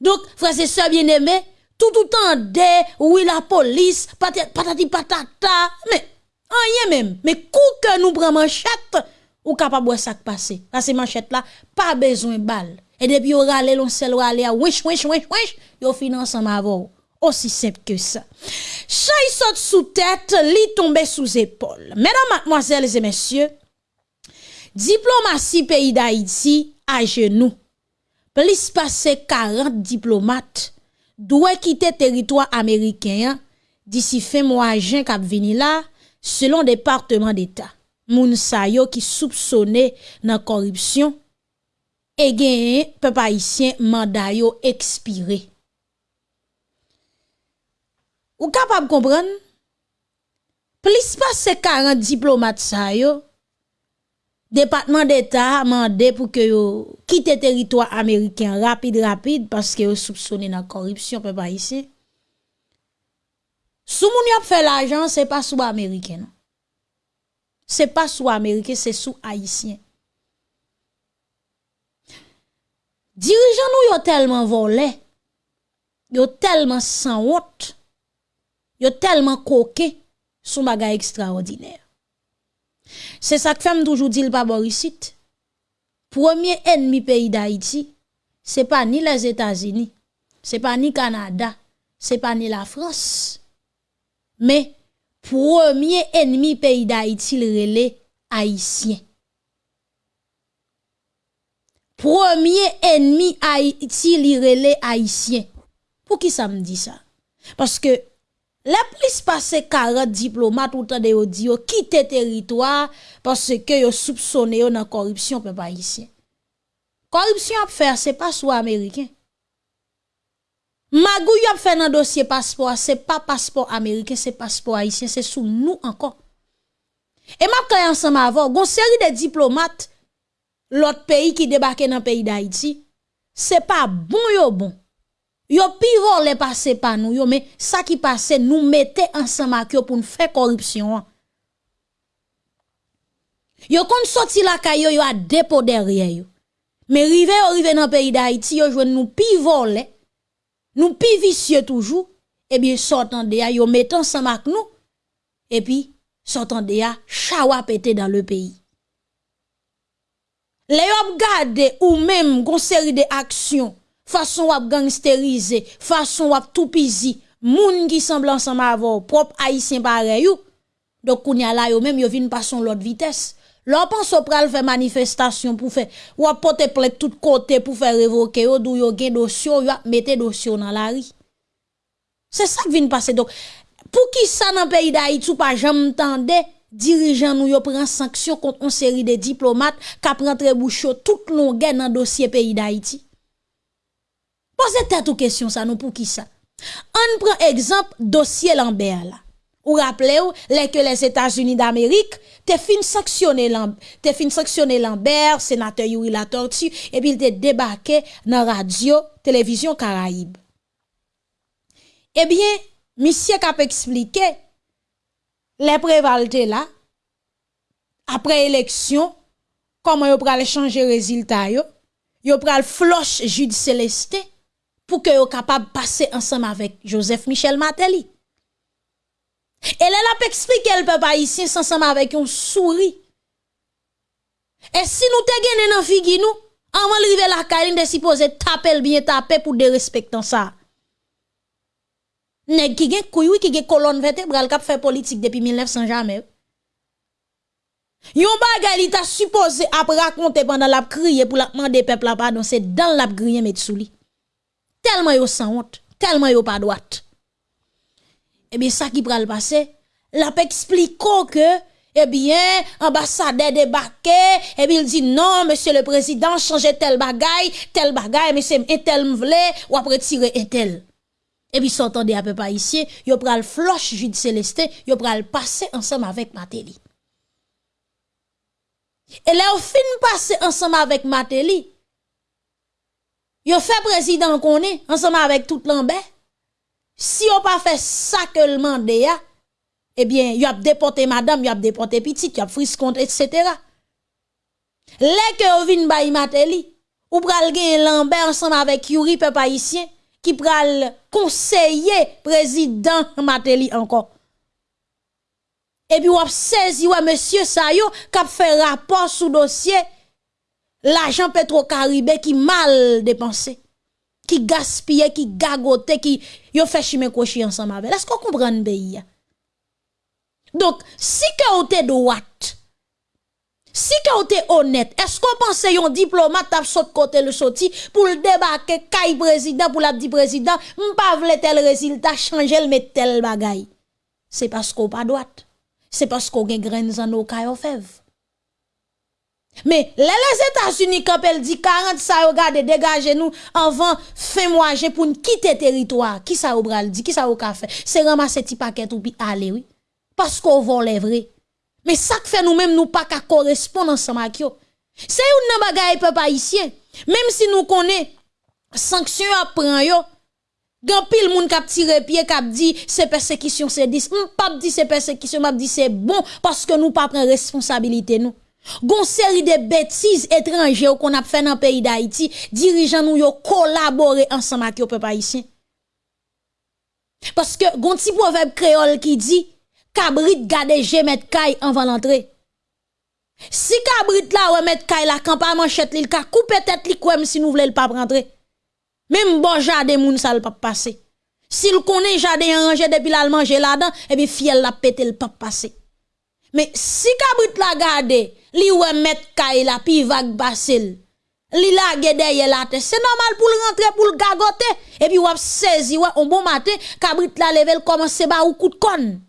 Donc frère et sœurs bien-aimés, tout tout temps de oui la police patati patata mais rien même mais coup que nous prenons manchette ou capable ça passer. Parce que manchette là, pas besoin de balle. Et depuis on râle, on sel râle, wesh, wesh, wesh, wesh, yo fin ensemble avant. Aussi simple que ça. Chay saute sous tête, li tombe sous épaule. Mesdames, mademoiselles et messieurs, diplomatie pays d'Haïti à genoux. Plus passer 40 diplomates doivent quitter territoire américain d'ici fin mois juin cap là selon département d'État moun sa yo dans corruption et gagné peuple haïtien mandat expiré. Ou capable comprendre plus pas 40 diplomates sa yo département d'état mandé pour que yo quitte territoire américain rapide rapide parce que yo soupçonné dans corruption peuple haïtien. Sou moun yo fait l'argent c'est pas sous américain non c'est pas sous américain, c'est sous haïtien. Dirigeants nous yo tellement volé, yo tellement sans honte, yo tellement coqué, sous bagay extraordinaire. C'est ça que fait toujours dire pas Borisite. Premier ennemi pays d'Haïti, c'est pas ni les États-Unis, c'est pas ni Canada, c'est pas ni la France, Mais premier ennemi pays d'Haïti le relais haïtien. Premier ennemi Haïti li relais haïtien. Pour qui ça me dit ça Parce que la plus passé 40 diplomates ou de yo di yo quitter territoire parce que yo soupçonné yo nan corruption peuple haïtien. Corruption à faire c'est pas soit américain. Magou y a fait dans dossier passeport, c'est pas passeport américain, c'est passeport haïtien, c'est sous nous encore. Et m'a créé ensemble avant, gon série de diplomates l'autre pays qui débarque dans le pays d'Haïti, c'est pas bon yo bon. Yo pivot les passé pas nous yo, mais ça qui passe nous mettez ensemble avec pour nous faire corruption. Yo kon sorti la kayo yo a dépôt derrière yo. Mais rive yo dans le pays d'Haïti yo joine nous pivot les nous pi vicieux toujours, eh bien, sortant de yo mettant ensemble avec nous, et puis, sortant de ya, chawa pété dans le pays. Les yon gade ou même gon série de actions, façon wap gangsteriser, façon wap tout pizi, moun qui semble ensemble avoir propre haïtien pareil. Donc, kounya la yo même yo vin pas son l'autre vitesse. L'on pense au pral faire manifestation pour faire ou porter plainte tout côté pour faire révoquer ou d'où yo gen dossier ou mettre dossier dans la rue. C'est ça qui vient passer donc pour qui ça dans pays d'Haïti ou pas jamais tendé dirigeant nous yo prend sanction contre une série de diplomates qui rentré bouchon toute longueur dans dossier pays d'Haïti. Posez tête ou question ça nous pour qui ça. On prend exemple dossier Lambert là. Ou rappelez vous que les États-Unis d'Amérique te fin sanctionné te fin sanctionné Lambert, sénateur Yuri la tortue et puis il te débarqué dans radio télévision Caraïbe. Eh bien, monsieur Cap expliqué les prévaltés là après élection comment yo pral changer résultat yo, yo pral floche Jude Célestin pour que yo capable passer ensemble avec Joseph Michel Matéli. Elle a expliqué le peuple haïtien ensemble avec un souris. Et si nous te gagné dans figi nous, avant de la caline de supposé taper bien taper pour de respecter ça. Nèg qui gen couille qui gen colonne vertébrale qui fait politique depuis 1900 jamais. Yon bagay li ta supposé après raconter pendant la crier pour la demander peuple la pardon, c'est dans la griller met sous li. Tellement yo sans honte, tellement yo pas droite eh bien, ça qui pral passer, la explique que, eh bien, ambassadeur débarqué, et bien, il dit non, monsieur le président, changez tel bagay, tel mais c'est un tel m'vle, ou après tirer un tel. Et puis, s'entendez à peu pas ici, yo pral floche Jude Célestin, yo pral passer ensemble avec Matéli. Et là, au fin passer ensemble avec Matéli, yo fait président qu'on est, ensemble avec tout Lambert. Si on pas fait ça que le mande ya, eh bien, y a déporté madame, y a déporté petite, y a frisconte, etc. Les que vin bay mateli, ou pral gen Lambert ensemble avec Yuri peuple haïtien, qui pral conseiller président Mateli encore. Et puis, on saisi, ouais, monsieur Sayo, qui a fait rapport sous dossier, l'argent pétro-caribé qui mal dépensé qui gaspille, qui gagote, qui yo fait chimé ensemble avec. Est-ce qu'on comprend le pays? Donc, si que êtes droite, si que êtes honnête, est-ce qu'on pense yon diplomate tap saute côté le sorti pour le débarquer kay président pour la dit président, m'pa tel résultat changer le mettre tel bagay? C'est parce qu'on pas droite. C'est parce qu'on gen graines en nos kay fève. Mais les, États-Unis, quand elle dit 40 ça, regardez, dégagez nous avant fin mois pour nous quitter le territoire. Qui ça au dit, qui ça au café? C'est ramasser petit paquet ou puis aller, oui. Parce qu'on vole les. Mais ça que fait nous-mêmes, nous pas qu'à correspondre ensemble avec eux. C'est une bagaille peuple haïtien. Même si nous connaissons sanction à prendre yo, Gan pile moun kap tire pied kap dit c'est persécution c'est 10. Pas dit c'est persécution, m'a dit c'est bon parce que nous pas prendre responsabilité nous. Gon série de bêtises étrangères qu'on a fait dans le pays d'Haïti, dirigeants nous yo collaboré ensemble avec le peuple haïtien. Parce que gon petit proverbe créole qui dit cabrit gade jemet kay avant l'entrée. Si cabrit là ou met kay la campa manchette li ka couper tête li kwem si nous voulons pas rentrer. Même bon jardin moun ça pas passer. S'il connaît jardin arrangé depuis la manger là-dedans, et bien fiel la pété le pas passé. Mais si kabrit la gade, li ouais mettre kay pi vague basel. Li la derrière la tête, c'est normal pour le rentrer pour le gagoter et puis wap saisi ouais un bon matin kabrit la level commence ba ou coup de conne.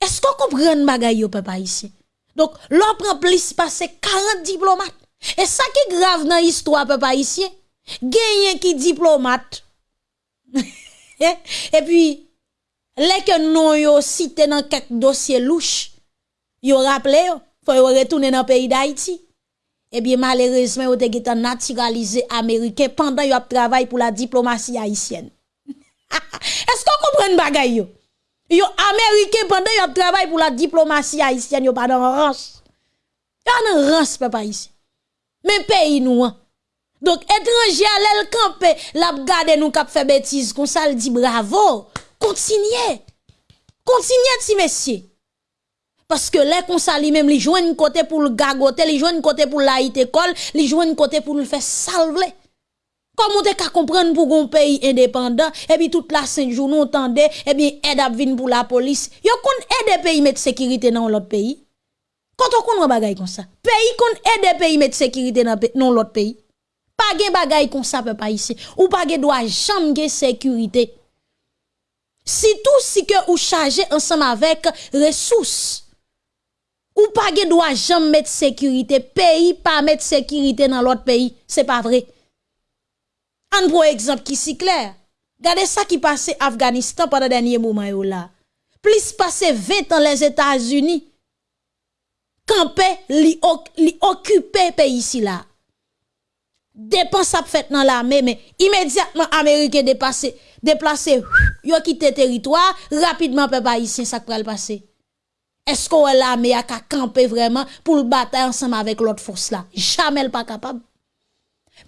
Est-ce qu'on comprend bagay yo papa ici? Donc, l'on prend plus passer 40 diplomates. Et ça qui est grave dans l'histoire papa ici, gagné qui diplomate. et puis les que non yo cité dans quelques dossiers louches, yo rappelé yo, faut retourner dans le pays d'Haïti. Eh bien, malheureusement, yo te naturalisé américain pendant yo travail pour la diplomatie haïtienne. Est-ce qu'on comprend bagay yo? Yo américain pendant yo travail pour la diplomatie haïtienne, yo pas dans rance. Yo dans rance papa ici. Mais pays nous hein. Donc étranger à l'el campé, l'a gade nous k'ap fait bêtise comme ça, dit bravo. Continuez. Continuez si messieurs. Parce que les comme ça, même li joignent côté pour le gagoter, li joignent côté pour la école, li joignent côté pour le faire salver. Comment te ka comprendre pour un pays indépendant? Et puis toute la cinq jours nous entendez et bien aide à venir pour la police. Yo kon aide pays mettre sécurité dans l'autre pays? Quand on kon bagay comme ça. Pays kon aide pays mettre sécurité dans l'autre pays? Pas gen bagay comme ça peuple ici ou pas gen droit jamais sécurité. Si tout si que ou chargé ensemble avec ressources ou pas gen droit jamais mettre sécurité pays pas mettre sécurité dans l'autre pays, c'est pas vrai. Un pour exemple qui si clair. Regardez ça qui passait Afghanistan pendant dernier moment là. Plus passé 20 ans les États-Unis campé li, li occupé pays ici là. Dépense fait dans l'armée mais immédiatement américain dépassé déplacé yo quitté territoire rapidement peuple haïtien ça pral passer. Est-ce qu'on l'armée a camper vraiment pour le bataille ensemble avec l'autre force là? Jamais pas capable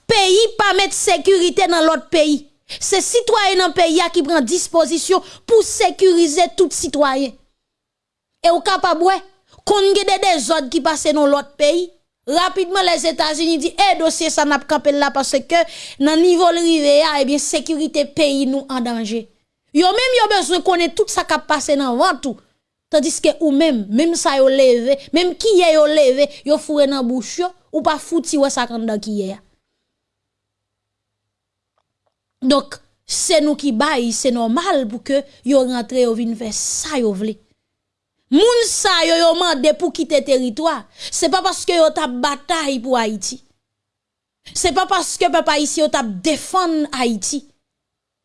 pays pas mettre sécurité dans l'autre pays. C'est citoyen dans le pays qui prend disposition pour sécuriser tout citoyen. Et au capable qu'on des ordres qui passent dans l'autre pays. Rapidement, les États-Unis disent, eh, dossier, ça n'a pas là parce que, dans niveau rivé, eh bien, sécurité pays nous en danger. Yo même, yo besoin connaître tout ça qui a passé dans le tout. Tandis que ou même, même ça yo levé, même qui y yo levé, yo fourré dans bouche ou pas fouti ou ça quand qui y donc, c'est nous qui baillons, c'est normal pour que yo rentre yo vin faire ça yo vle. Moun sa yo yo mande pour quitter territoire, c'est pas parce que yo t'a bataille pour Haïti. C'est pas parce que papa ici yo t'a défendre Haïti.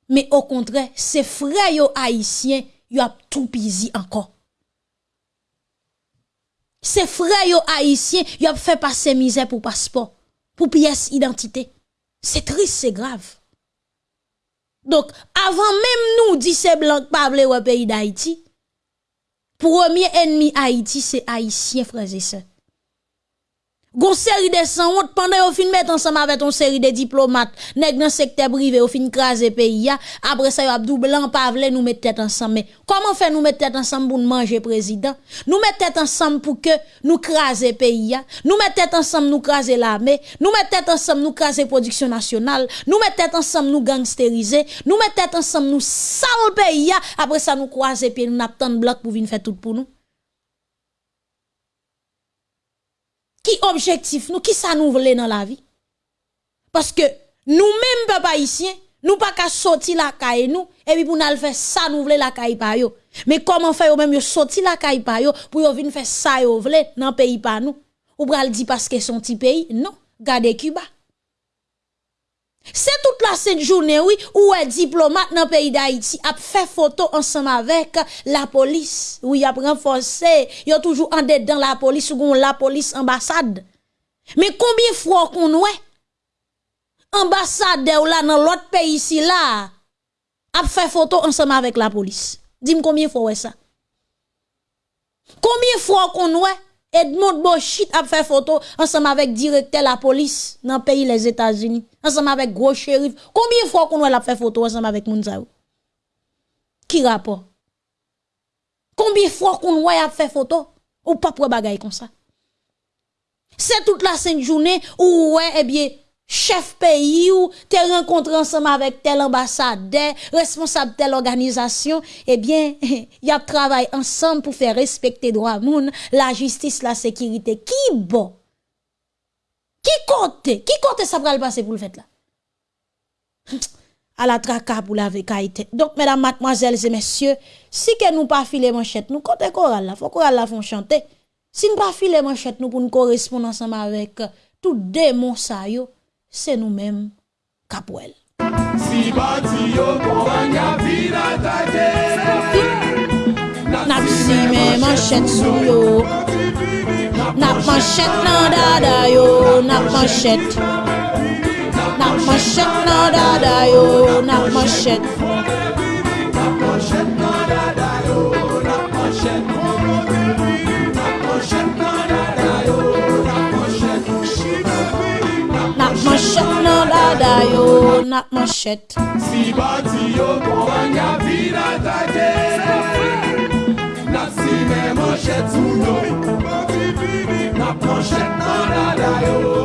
Mais au contraire, c'est frère yo haïtien, yo a tout pisi encore. C'est frère yo haïtien, yo a fait passer misère pour passeport, pour pièce identité. C'est triste, c'est grave. Donc, avant même nous, dit ces blancs pas au pays d'Haïti, premier ennemi Haïti, c'est haïtien, frères et sœurs. Gon série de sang pendant yo fin mettre ensemble avec une série de diplomates nèg dans secteur privé yo fin craser pays après ça yo abdou blanc pas vle nous mettre tête ensemble. Mais comment faire nous mettre tête ensemble pour nous manger président? Nous mettre tête ensemble pour que nous craser pays nous mettre tête ensemble nous craser l'armée. Nous mettre tête ensemble nous craser production nationale. Nous mettre tête ensemble nous gangsteriser. Nous mettre tête ensemble nous sale pays après ça nous croiser puis nous n'attend bloc pour venir faire tout pour nous qui objectif nous, qui ça nous voulait dans la vie? Parce que nous-mêmes, papa ici, nous pas qu'à sortir la caille nous, et puis pour nous faire ça, nous voulons la caille. Mais comment faire même yo sortir la caille par yo, pour venir faire ça yo dans le pays par nous? Ou dire parce que son petit pays? Non. Gardez Cuba. C'est toute la cette journée, oui, où un diplomate dans le pays d'Haïti a fait photo ensemble avec la police. Oui, a renforcé, il y a toujours en dedans la police ou la police ambassade. Mais combien de fois qu'on ouais? Ambassadeur là dans l'autre pays ici a fait photo ensemble avec la police. Dis-moi combien de fois ça? Combien de fois qu'on ouais? Edmond Bochit a fait photo ensemble avec directeur la police dans le pays les États-Unis, ensemble avec gros shérif. Combien de fois qu'on a fait photo ensemble avec Mounzaou? Qui rapport? Combien de fois qu'on a fait photo? Ou pas pour bagaille comme ça? C'est toute la sainte journée où ouais eh bien chef pays ou te rencontré ensemble avec tel ambassadeur, responsable telle organisation, eh bien, y a travaillé ensemble pour faire respecter droit moun, la justice, la sécurité. Qui bon? Qui compte? Qui compte ça va le passer pour le fait là? à la traka pour la vekaïté. Donc, mesdames, mademoiselles et messieurs, si que nous pas filer manchette, nous côté choral là, faut choral là font chanter. Si nous pas filer manchette nous pour nous correspondre ensemble avec euh, tout démon ça yo, se nou menm kapwel. Si bati yo kon wanya vina tate Nap si men manchet sou yo. Nap manchet nan dada yo. Nap manchet Nap manchet nan dada yo. Nap manchet Nap manchet nan dada yo. Nap manchet Machet nan dada yo nak machet. Si bati yo konwen ya vina take Nak si men machet sou yo Nap machet nan dada yo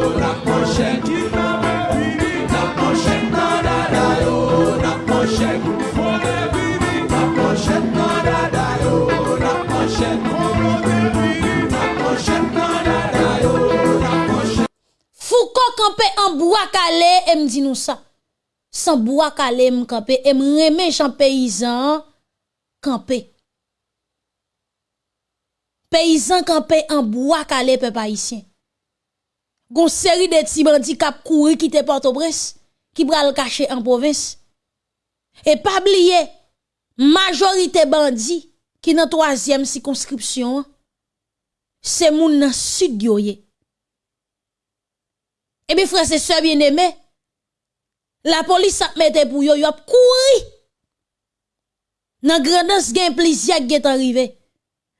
di nou sa. San bwa kale m kampe, e m reme jan peyizan kampe. Peyizan kampe an bwa kale pe payisyen. Gon seri de ti bandi kap kouri ki te porto bres, ki bral kache an provins. E pabliye, majorite bandi ki nan toazyem si konskripsyon, se moun nan sud yoye. Ebe frase se bien eme, La polis ap mette pou yo, yo ap kouri. Nan gredans gen plizyak get arrive.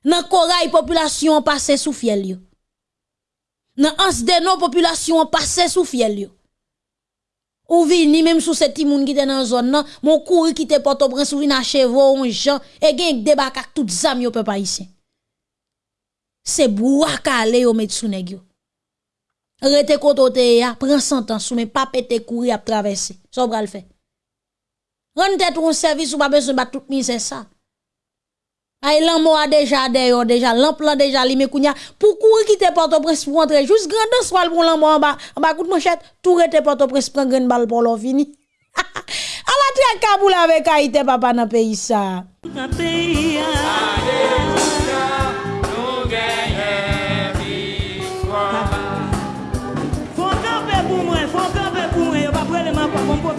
Nan koray populasyon pase sou fiel yo. Nan ans denon populasyon pase sou fiel yo. Ou vini menm sou se timoun ki te nan zon nan, moun kouri ki te poto prens ou vini a chevo ou jan, e gen debak ak tout zam yo pe pa isen. Se bou akale yo met sou neg yo. Rete kotote ya, temps sous mais pas pété courir à traverser. Ça va le faire. Rende tête un service ou pas besoin de tout mise ça. Ay l'amo a déjà d'ailleurs déjà l'emplan déjà li me kounya pour courir quitter Port-au-Prince pour entrer juste grande soir pour l'amo en bas en bas coup de manchette tout rete Port-au-Prince prend grande balle pour l'on fini. A la traque Kaboul avec Haïti papa dans pays ça.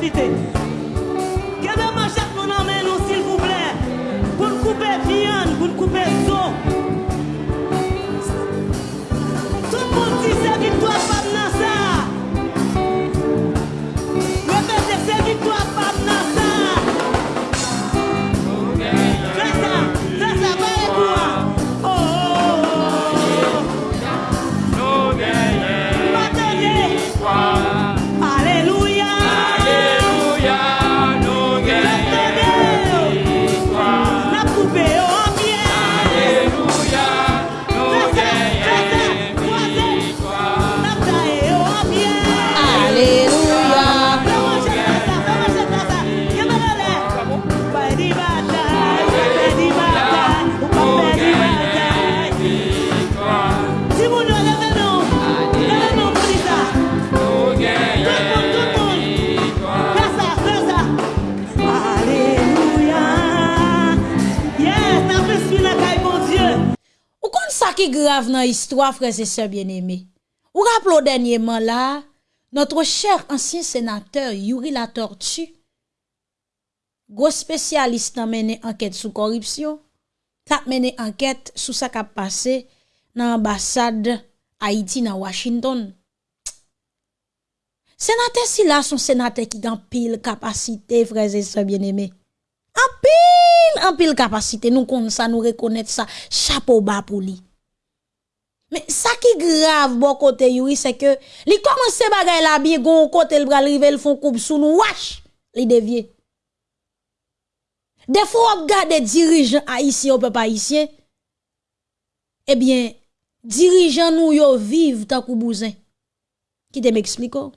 Dans grave nan histwa freze se bieneme. Ou rapplo denyeman la, notre chèr ansyen senateur Yuri la Tortue, gros spesyalist nan mene anket sou koripsyon, tap mene anket sou sa kap pase nan ambasade Haiti nan Washington. Senate si la son senate ki gan pil kapasite freze se bieneme. An pil, an pil kapasite, nou kon sa, nou rekonet sa, chapo ba pou li. Men sa ki grav bo kote yuri se ke li komanse bagay la biye goun kote l bral rive l fon koup sou nou wache li devye. Defo ap gade dirijan Haitien ou pe pa Haitien, ebyen eh dirijan nou yo viv ta kou bouzen. Ki te m'ekspliko?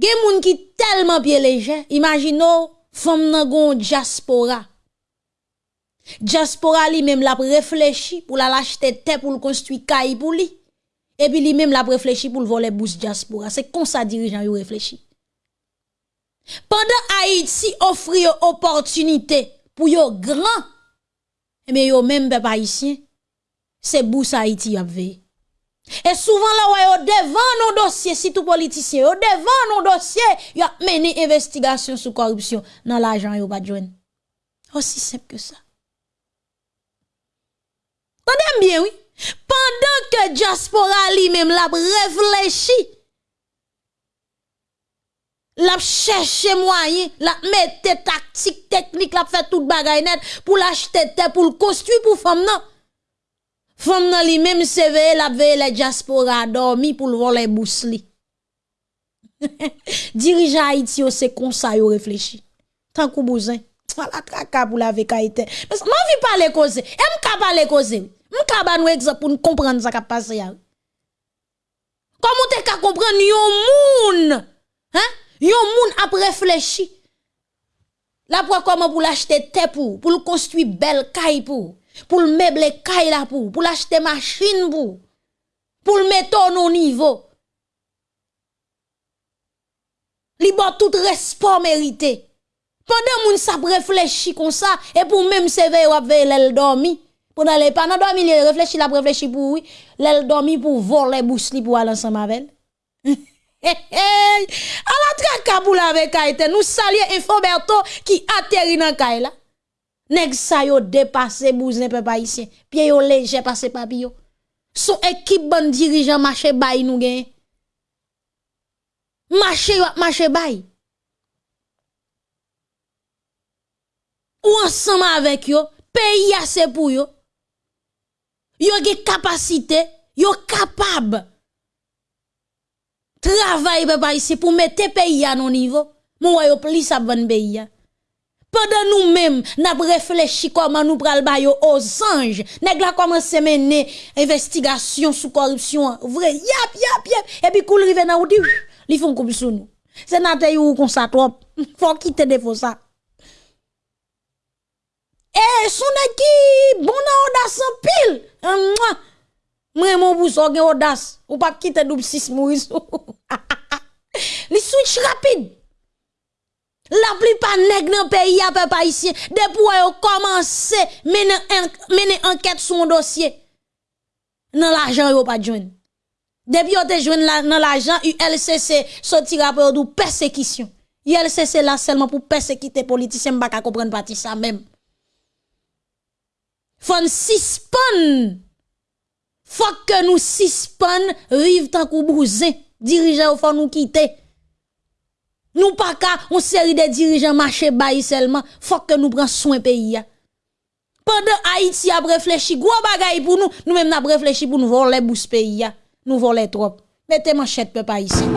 Gen moun ki telman pie leje, imagino fom nan goun diaspora. Diaspora li menm la reflechi pou la lachete te pou l'konstui kay pou li. E pi li menm la reflechi pou l'vole bous diaspora. Se kon sa dirijan yo reflechi. Pendan Haiti ofri yo opportunite pou yo gran, eme yo menm pe pa isyen, se bous Haiti ap veye. E souvan la wè yo devan nou dosye, sitou politisyen, yo devan nou dosye, yo meni investigasyon sou korupsyon nan la ajan yo pa djwen. Osi sep ke sa. Tendez bien, oui. Pendant que diaspora lui-même l'a réfléchi, l'a cherché moyen, l'a mette tactique, technique, l'a fait tout bagaille net pour l'acheter pour le construire pour femme non. Femme nan li même s'éveille, la veille la diaspora dormi pour le voler bousli. Dirigeant Haïti, c'est comme ça, yo réfléchi. Tant que bousin. La traka pour la vekaïté. Mais m'en vi parler cause. Et m'ka parler cause. M'ka ba nou exemple pour nous comprendre ça qui passé ya. Comment te ka comprendre yon moun? Hein? Yon moun a réfléchi. La pour comment pour l'acheter terre pour, pour le construire belle caille pour pour le meubler caille là pour, pour l'acheter machine pour, pour le mettre au niveau. Li bon tout respect mérité. Pendant moun sa réfléchi comme ça et pour même se s'éveiller ou veiller l'elle dormi. Pendant les pas dormi, il réfléchi la réfléchi pour oui, l'elle dormi pour voler bousli pour aller ensemble avec. A la trek kaboul avec Haïti, nous saluons Infoberto qui atterrit dans Kaila. Nèg sa yo dépassé bouzin peuple haïtien. Pied yo léger passé papillon. Son équipe bon dirigeant marché bay nous gagne. Marché marché bay. Ou ensemble avec yo, pays a c'est pour yo. Yo gen capacité, yo capable. Travail peuple haïtien pour mettre pays à non niveau. Mon yo plus bon pays pendant nous-mêmes, n'a réfléchi comment nous pral ba yo aux anges. Nèg la commencé mener investigation sous corruption. Vrai, yap yap yap et puis koul rive nan ou di, li font comme sou nous. Sénateur ou comme ça trop. Faut quitter de faux ça. Eh, son qui bon na audace en pile. Moi, moi mon bousso gen audace. Ou pas quitter double 6 mourir. Li switch rapide. La plupart nèg dans pays a peuple ici depuis yo commencé mener mener enquête sur un dossier. Nan l'argent yo pas joindre. Depuis te joindre dans l'argent ULCC sorti rapport de persécution. ULCC là seulement pour persécuter politiciens pas comprendre parti ça même. Faut suspend. Faut que nous suspend vivre tant kou bousin. Dirigeant faut nous quitter. Nous pas qu'à une série de dirigeants marché bail seulement, faut que nous prenions soin pays. Pendant Haïti a réfléchi gros bagay pour nous, nous même n'a réfléchi pour nous voler bouche pays. Nous voler trop. Mettez manchette peuple haïtien.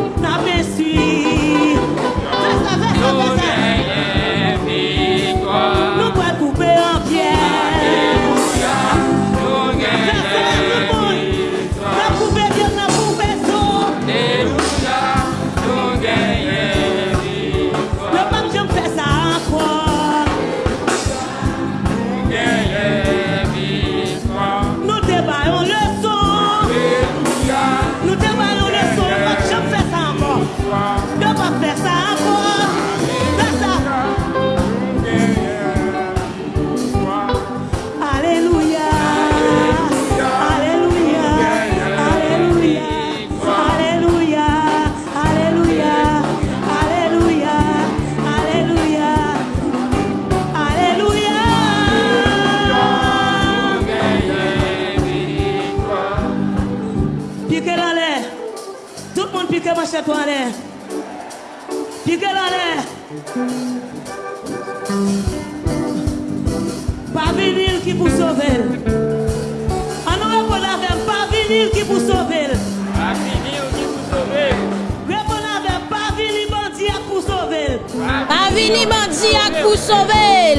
Il y a des bandits à tout sauver.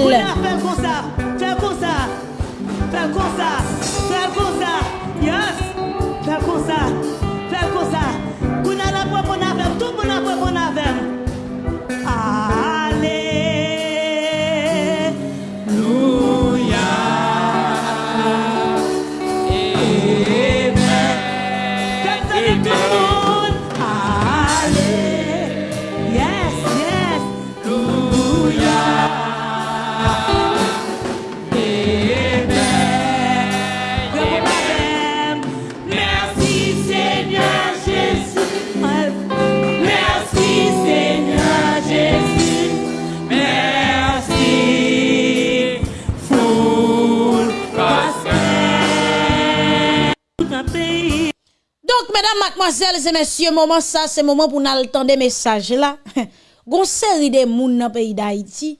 Mesdames, mademoiselles et messieurs, moment ça, c'est moment pour nous entendre des messages là. Gon série de moun dans le pays d'Haïti.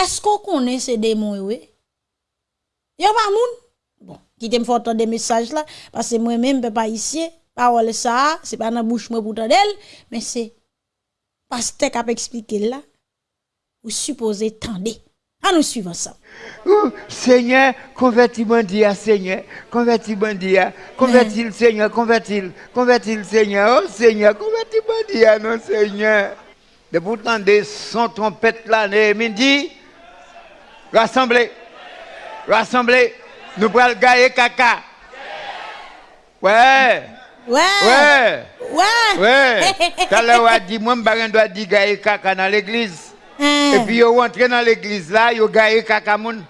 Est-ce qu'on connaît ces démons, oui? Y'a pas moun? Bon, qui t'aime faire entendre des messages là, parce que moi-même, je pas ici. Parole ça, c'est pas dans bouche moi pour t'entendre, mais c'est pasteur qui a expliqué là. Vous supposez tendre. Nous suivre ça. Ouh, Seigneur, convertis Bandia, Seigneur, convertis Bandia, convertis le Seigneur, convertis, convertis le Seigneur, oh Seigneur, convertis Bandia, non Seigneur. De pourtant des son trompette là, Néhémie dit, rassemblez, rassemblez, nous prenons le caca. Ouais, Ouais. ouais, Ouais. ouais. On a dit, moi, je dois dire gailler caca dans l'église. E pi yo rentre nan l'eglise la, yo gaye kakamoun.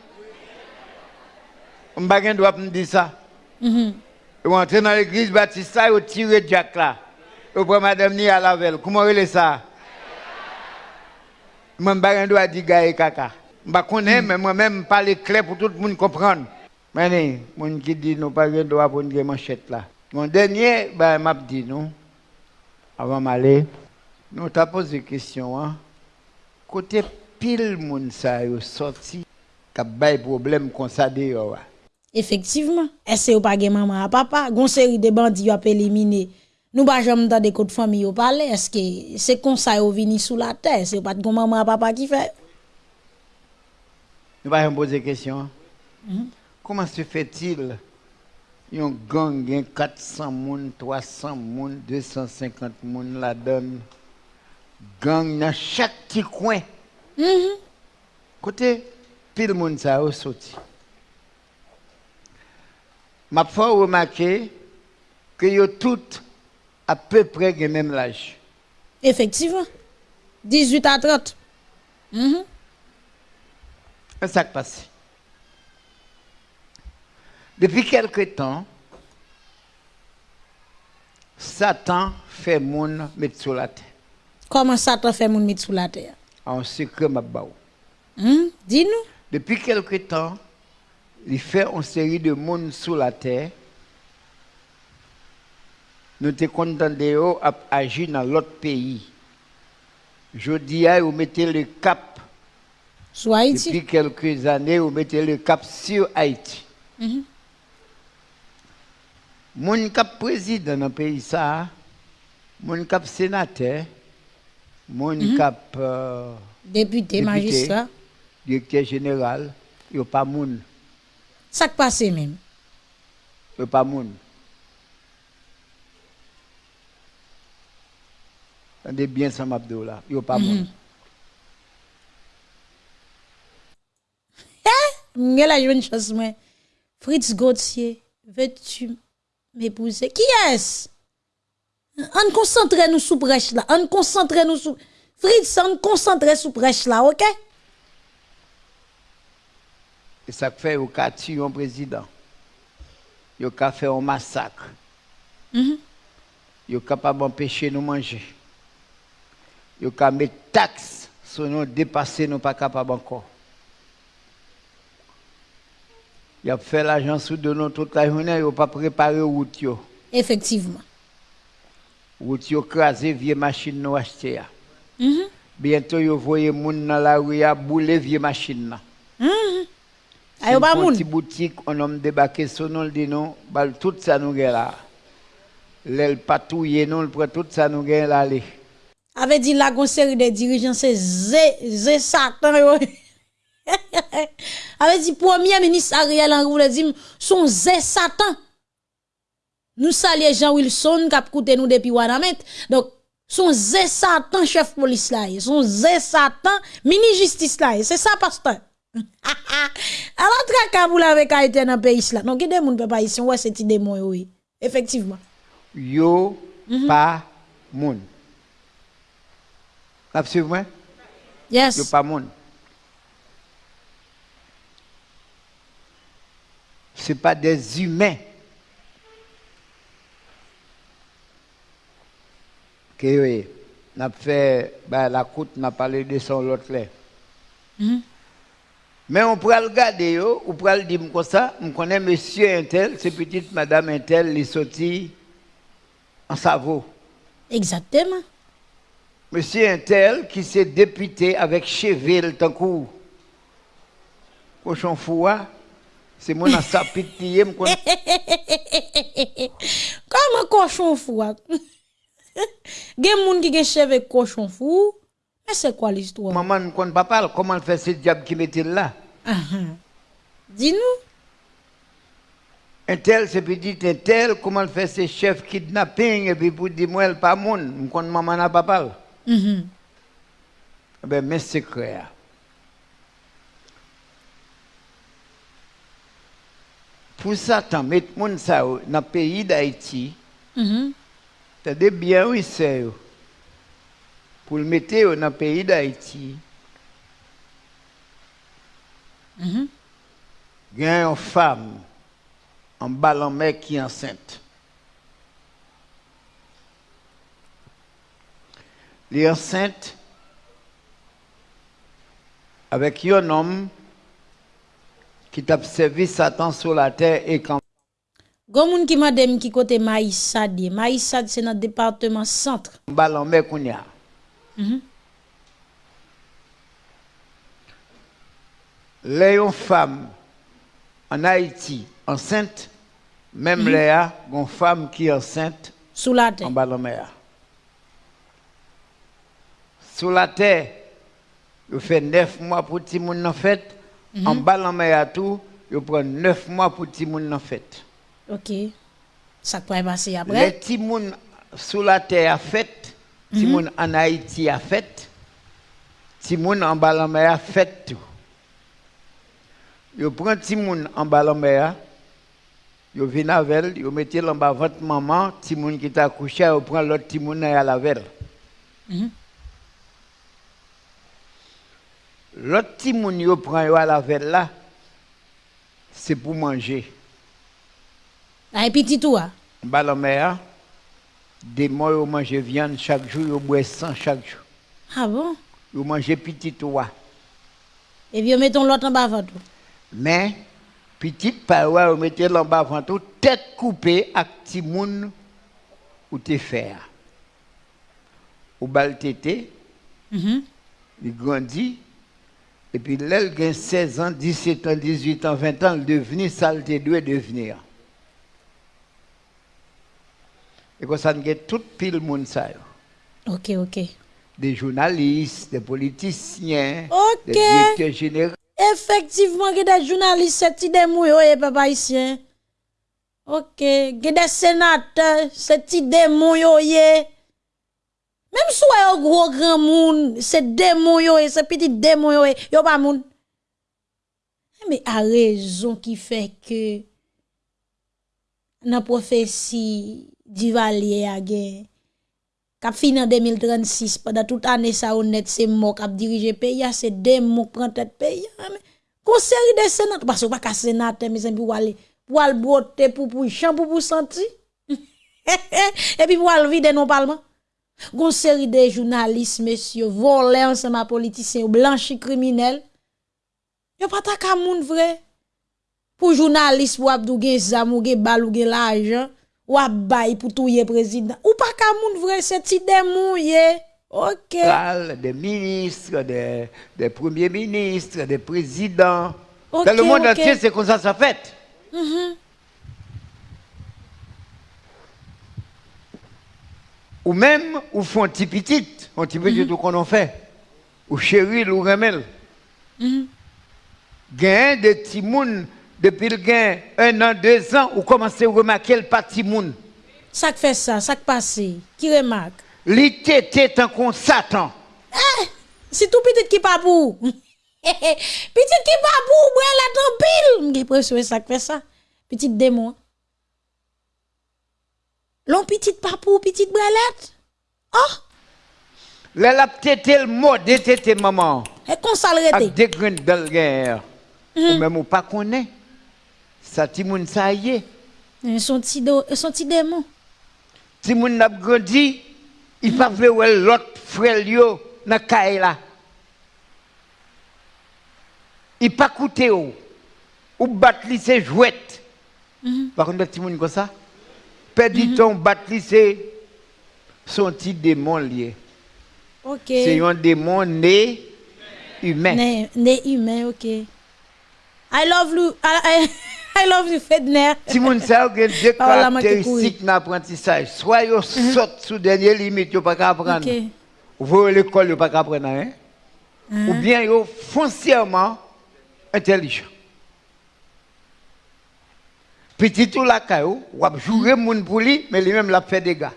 Mbagen dwa m di sa. Mhm. Yo rentre nan l'eglise batista, yo tire jack la. Yo pre madame ni alavel. Kouman rele sa? Mwen bagen dwa di gaye kaka. Mba konen, mhm. men mwen men pale kle pou tout moun kompran. Mene, moun ki di nou bagen dwa pou nge manchet la. Mon denye, ben map di nou. Avan male, nou ta pose kestyon an. kote pil moun sa yo soti kap bay problem kon sa de yo wa. Efektivman, ese yo pa gen maman a papa, gon seri de bandi yo ap elimine. Nou ba jom ta de kote fami yo pale, eske se kon sa yo vini sou la te, se yo pat gon maman a papa ki fe. Nou ba jom pose kesyon. Mm -hmm. Koman se fetil yon gang gen 400 moun, 300 moun, 250 moun la don? Gang dans chaque petit coin. Côté pile sa yo sorti. M'a fait remarquer que yo toutes à peu près le même âge. Effectivement. 18 à 30. Mhm. Un sac passé. Depuis quelque temps, Satan fait moun mettre sur la terre. Comment ça t'a fait moun mit sous la terre? En secret, m'a. Hmm? Dis-nous. Depuis quelque temps, il fait une série de monde sur la terre. Nous te eux à agir dans l'autre pays. Je dis à vous mettez le cap. Sous Haïti. Depuis quelques années, vous mettez le cap sur Haïti. Mhm. Mon cap président dans le pays ça, mon cap sénateur, mon cap euh, Député, magistrat. directeur général, yo pas moun, Ça qui passe même. yo pas moun. Tendez bien ça m'abdou là, yo pas moun. M'gè la jeune chose moi. Fritz Gauthier, veux-tu m'épouser? Qui est-ce? On concentre nous sous brèche là. On concentre nous sous Fritz, on concentre sous brèche là, OK? Et ça fait yo ka tuer un président. Yo ka fait un massacre. Mhm. Yo capable d'empêcher nous manger. Yo ka mettre taxe sur nous dépasser nous pas capable encore. Il a fait l'argent sous de nous toute la journée, il pas préparé route. Effectivement. Route yo crasé vieux machine nous acheter. ya. Mhm. Bientôt yo voyez moun dans la rue a bouler vieux machine là. Mhm. Ayo ba moun. petite boutique, on homme débarqué nous, le dit non, bal tout ça nous gagne là. L'aile patouille nous, le prend tout ça nous gagne là. allez. Avait dit la série de dirigeants c'est zé zé satan yo. Avait dit premier ministre Ariel Henry voulait dire son zé satan. Nous saluons Jean Wilson qui a coûté nous depuis Wanamet. Donc son zé satan chef police là, son zé satan mini justice là, c'est ça pasteur. Alors traka vous l'avez été dans le pays là. Non, qui des moun peut pas ici, ouais c'est démon oui. Effectivement. Yo pas moun. Moi? Yes. Yo pas moun. Ce pas des humains. Que est. n'a fait bah, la côte n'a parlé de son l'autre là. Mhm. Mais on pourrait le garder, on pourrait le dire comme ça. On connaît monsieur Intel, c'est petite madame Intel, les sorti en Savo. Exactement. Monsieur un tel qui s'est député avec Cheville tant coup. Cochon foua, c'est mon me connaît. Comment cochon fou? gen moun ki gen cheve cochon fou. Mais c'est quoi l'histoire? Maman ne compte pas parler. Comment fait ce diable qui mettait là? Uh -huh. Dis-nous. Un tel, c'est petit, un tel, comment fait ce chef kidnapping, et puis pour dire, moi, pas moun, je compte maman n'a pas parlé. Mm -hmm. Eh ben, mes secrets. Pour Satan, mettre moun ça dans le pays d'Haïti, mm -hmm. Des biens oui c'est. Pour le mettre dans le pays d'Haïti, Mhm. il y a une femme en ballon mec qui est enceinte. Elle est enceinte avec un homme qui t'a servi Satan sur la terre et quand Gon moun qui m'a dem qui côté Maïsad. Maïsad c'est notre département centre. ballon mec on y a. Mhm. Les une femme en Haïti enceinte, même Léa, une femme qui enceinte Sous la terre. en ballon mer. Sous la terre, il fait neuf mois pour le monde en fête. En ballon mer tout, il prend neuf mois pour le monde en fête. OK. Ça peut passer Les après. petits moun sous la terre a fait, les moun en Haïti a fait, les moun en ballon mer a fait tout. Yo prend ti moun en ballon mer, yo vinn avec, yo mettez en bas votre maman, ti moun qui t'a couché, yo prend l'autre ti moun à la veille. Mhm. L'autre ti moun yo prend yo à la veille là, c'est pour manger. Et petit tout. En ballon mer, des mois yo mange viande chaque jour, yo boit sang chaque jour. Ah bon? Yo mange petit toit. Et puis, mettons l'autre en bas avant tout. Mais, petite paroi, vous mettez en bas avant tout, tête coupée avec petit moun ou te faire. Ou bal tété, Mhm. il grandit, et puis là, il a 16 ans, 17 ans, 18 ans, 20 ans, il devenu saleté doit devenir. Et comme ça, il a tout pile monde ça. OK, OK. Des journalistes, des politiciens, Ok. des directeurs généraux. Effectivement, il y a des journalistes, cette idée mouille, eh, papa ici. Ok, il y a des sénateurs, cette idée mouille, eh. Même si vous un gros grand monde, c'est yo, eh, c'est petit yo, eh, yo pas moun. Mais à raison qui fait que dans la prophétie Duvalier a gen. Kap fin en 2036, pendant toute année ça honnête c'est moi qui dirige pays, c'est des mots prend tête pays. Conseil de sénateurs parce que pas sénateur mes amis pour aller pour aller broter pour pour champ pour pour sentir. et puis pour aller vider non parlement. Gon série de journalistes messieurs voler ensemble politiciens blanchi criminels. Yo pas ta ka moun vrai. Pour journalistes pour abdou gen zam ou gen bal ou gen l'argent. Ou ap bay pour touyer président. Ou pas ka moun vrai, c'est ti demouye. Ok. des ministres, des, des premiers ministres, des présidents. Dans le monde entier, c'est comme ça ça fait. Mhm. Ou même, ou font un petit petit, un petit petit tout qu'on en fait. Ou chéri, ou remel. Mhm. Gain de petits depuis le gain, un an, deux ans, ou commencez à remarquer le petit moun. Ça fait ça, ça passe, qui remarque? L'été tant qu'on Satan. C'est tout petit qui pas pour. petit qui pas pour, ouais, la ton pile. J'ai l'impression que ça fait ça. Petit démon. L'on petit pas pour, petite brelette. Oh, la tété le mot de tété maman. et qu'on s'arrête. Avec des graines le guerre. Ou même ou pas connaît. Ça, ti moun ça y est. Son petit démon. Si moun n'a grandi, il pas veut ouais l'autre frère yo caille là. Il pas coûté ou ou battre li c'est jouette. Par contre petit moun comme ça, perdu ton battre li c'est Son petit démon lié. Ok. C'est un démon né humain. Né, né humain, ok. I love you. I, I, I love you, Fedner. Si moun sa ou gen deux Parole la manque caractéristiques dans l'apprentissage, soit yo saute sous dernière limite, yo pas qu'à apprendre. Ok. Ou voyez l'école, yo rien. Ou bien yo foncièrement intelligent. Petit tout la caillou, ou a joué moun pour lui, mais lui-même l'a fait des gars.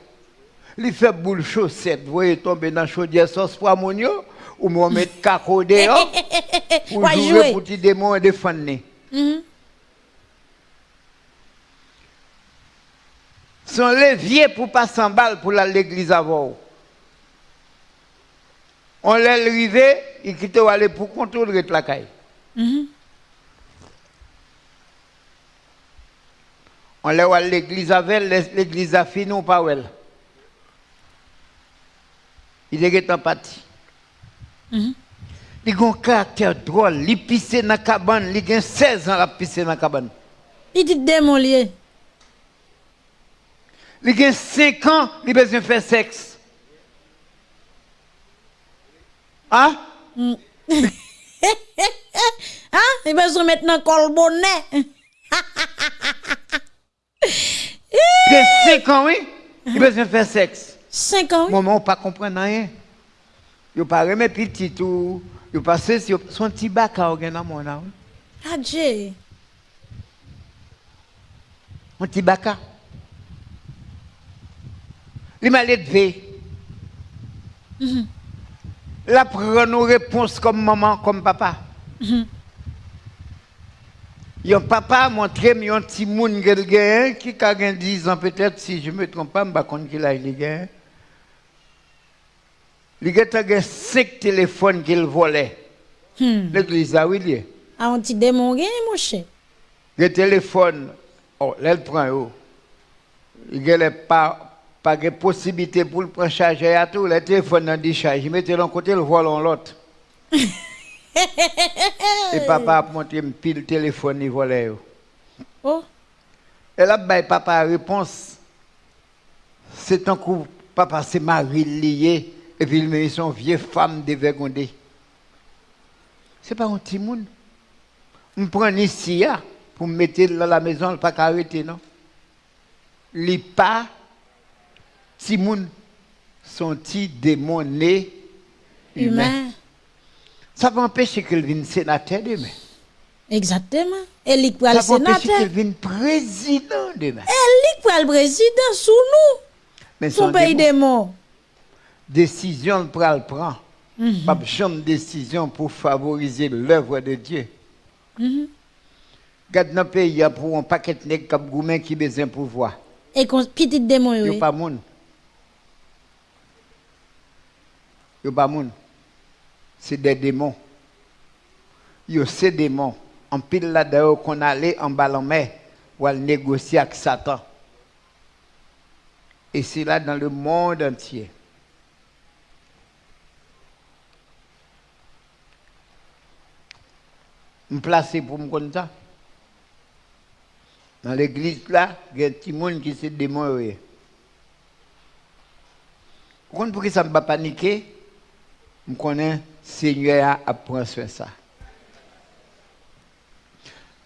Il fait boule chaussette, vous voyez tomber dans chaudière sauce pour amonio, ou me mettre caco dehors, pour jouer jouer. pour petit démon et défendre. Mhm. Son levier pour pas s'emballer pour aller à l'église avant. On l'a arrivé, il quitte aller pour contrôler la caille. Mhm. On l'a à l'église avec, l'église a fini ou pas elle. Il est en parti. Mhm. Il a un caractère drôle, il pisse dans la cabane, il a 16 ans à pisser dans la cabane. Petit démon lié. Il a 5 ans, il a besoin de faire sexe. Hein? Hein? Il besoin maintenant col bonnet. Il a 5 ans, oui, il a besoin de faire sexe. 5 ans, oui. Maman, pas comprendre rien. Yo pas remet petit tout. Yo passé si son petit bac à organ dans mon âme. Adje. Un petit bac à. Il m'a levé. La prend nos réponses comme maman, comme papa. Yon papa montré mi un petit moun gel gen qui a gen 10 ans peut-être si je me trompe pas, m'pa konn qu'il a il gen. Il a gen 5 téléphones qu'il volait. Hmm. L'église a oui lié. A un petit démon gen, mon cher. Le téléphone, oh, là, il prend. Il a pas pas de possibilité pour le prendre charger à tout. Le téléphone dans décharge. Il mettait l'un côté, le vol en l'autre. Et papa a montré un pile téléphone, il volait. yo. Oh. Et là, bah, papa a réponse. C'est un coup, papa c'est mari lié. Et puis il met son vieille femme dévergondée. C'est pas un petit monde. Je prends ici hein, pour me mettre dans la maison, pas arrêter, non? Les pas, si moun sont petit démon né humain. Humain. Ça va empêcher qu'il vienne sénateur demain. Exactement. Et pour Ça le va empêcher sénateur. qu'il vienne président demain. Et lui pour le président sous nous. Mais Son pays démon. décision le pral prend. Pas de décision pour favoriser l'œuvre de Dieu. Garde dans le pays, il y a pour un paquet de nègres cap goumen qui besoin de pouvoir. Et qu'on petit démon, Yo oui. pas moun. Yo pas. C'est des démons. Yo c'est démons. En pile là d'ailleurs qu'on allait en ballon mer ou négocier avec Satan. Et c'est là dans le monde entier. Me placer pour me ça. Dans l'église là, il y a un petit monde qui s'est démon. Vous comprenez pourquoi ça ne va pas m konen Seigneur a apren swen sa.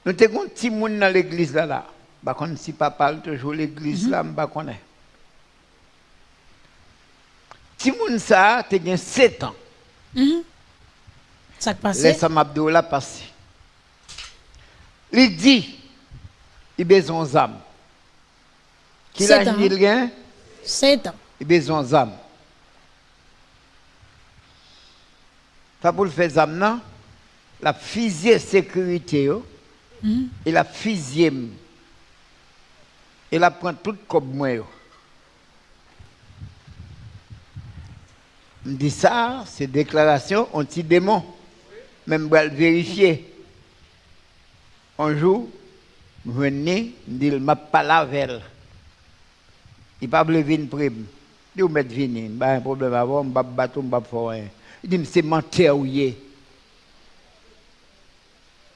Nou te kon ti moun nan l'eglise la la, bakon si papal toujou l'eglise mm -hmm. la mhm. m bakonen. Ti moun sa te gen 7 an. Mm -hmm. Sak pase? Lesa mabdou la pase. Li di, i bezon zam. Ki la jil gen? 7 an. I bezon zam. Le faire d'âme, non? La physique sécurité, yo, et la physique. Et la prend tout comme moi. yo. Je dis ça, c'est déclaration anti-démon. Même pour le vérifier. Un jour, je venais, je dis, je m'a pas la veille. Il pas voulu venir prime. Il dit, mettre venir, pas un problème avant, je ne vais pas battre, je ne vais pas faire rien. Il dit, c'est menteur ou yé.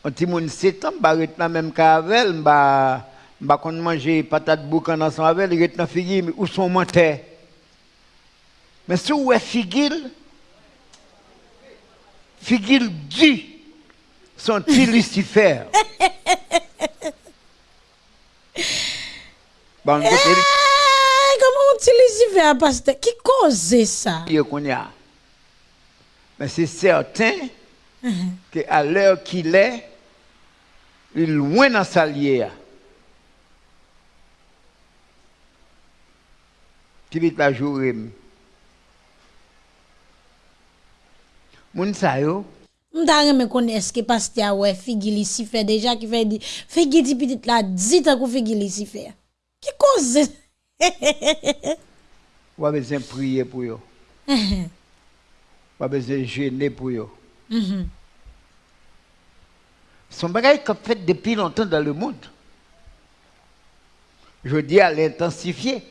Un petit monde 7 ans, je vais dans même qu'avec, je vais manger patate boucan ensemble avec, il est dans figure, où sont menteurs? Mais si vous êtes figil, figil du son petit Lucifer. Eh, faire pasteur? Qui cause ça? Lieu qu'on y a. Mais c'est certain mm -hmm. qu'à l'heure qu'il est, il est loin dans sa lière. Qui vite la journée. Moun sa yo? Mta reme kon eske pasti a we figi li si fe deja ki fe di, figi di pitit la dita kou figi li si fe. Ki koze? Wame zem priye pou yo. A besoin de jeûner pour yo. Son bagage qu'on fait depuis longtemps dans le monde. Je dis à l'intensifier.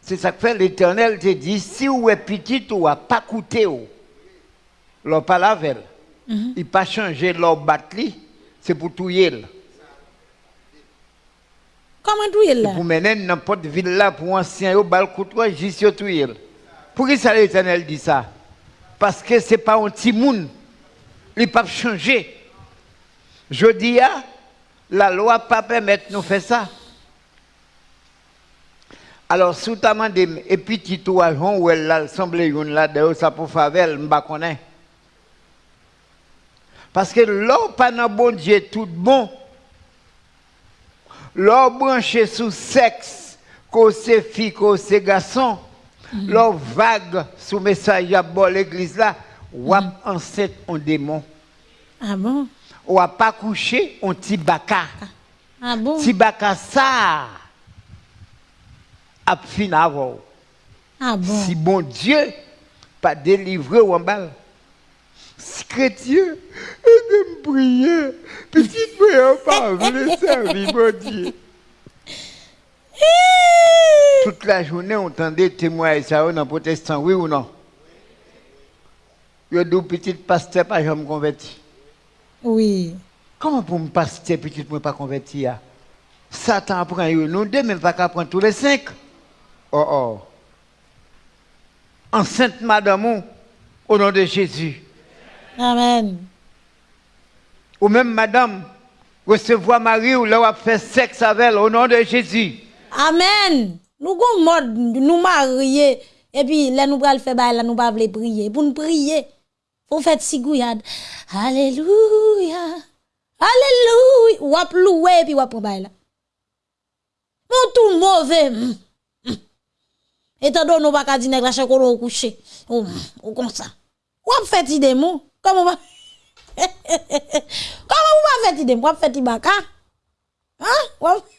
C'est ça que fait l'éternel te dit, si vous êtes petit, ou a pas coûté. Leur pas la veille. Il pas changer leur batterie, c'est pour tout yel. Comment tout là? Pour mener n'importe ville là, pour ancien, au bal couteau, juste tout. Pour qui ça l'éternel dit ça? Parce que c'est pas un petit monde. Il pas changer. Je dis, ah, la loi pas permettre nous faire ça. Alors, sous ta main, et puis tu toi, où elle a semblé là, de ça pour favel, m'ba connaît. Parce que l'or pas dans bon Dieu tout bon. L'or branché sous sexe, que c'est fille, que c'est garçon. L'or vague sous message à bon l'église là, ou enceinte en démon. Ah bon? Ou pas couché, on tibaka. Ah bon? Tibaka ça a fin avant. Ah bon? Si bon Dieu pas délivré ou en balle. Si chrétien, et de me prier, petite prière pas voulu servir mon Dieu. Toute la journée, on entendait témoigner ça dans le protestant, oui ou non? Yo dit petit pasteur pas jamais converti. Oui. Comment pour me pasteur petit moi pas converti ya? Satan prend nous deux mais pas qu'à prendre tous les cinq. Oh oh. Enceinte madame au nom de Jésus. Amen. Ou même madame recevoir Marie ou là faire sexe avec elle au nom de Jésus. Amen. Nou gon mod nou mariye. E pi le nou pral fe bay la nou pa vle priye. Pou nou priye. Pou fet sigouyad. Aleluya. Aleluya. Wap louwe pi wap pou bay la. Moun tou mouve. Etan do nou baka di neg la chakor ou kouche. Ou, ou konsa. Wap fet ide mou. Koman wap. Koman wap fet ide mou. Wap fet i baka. Ha? Wap.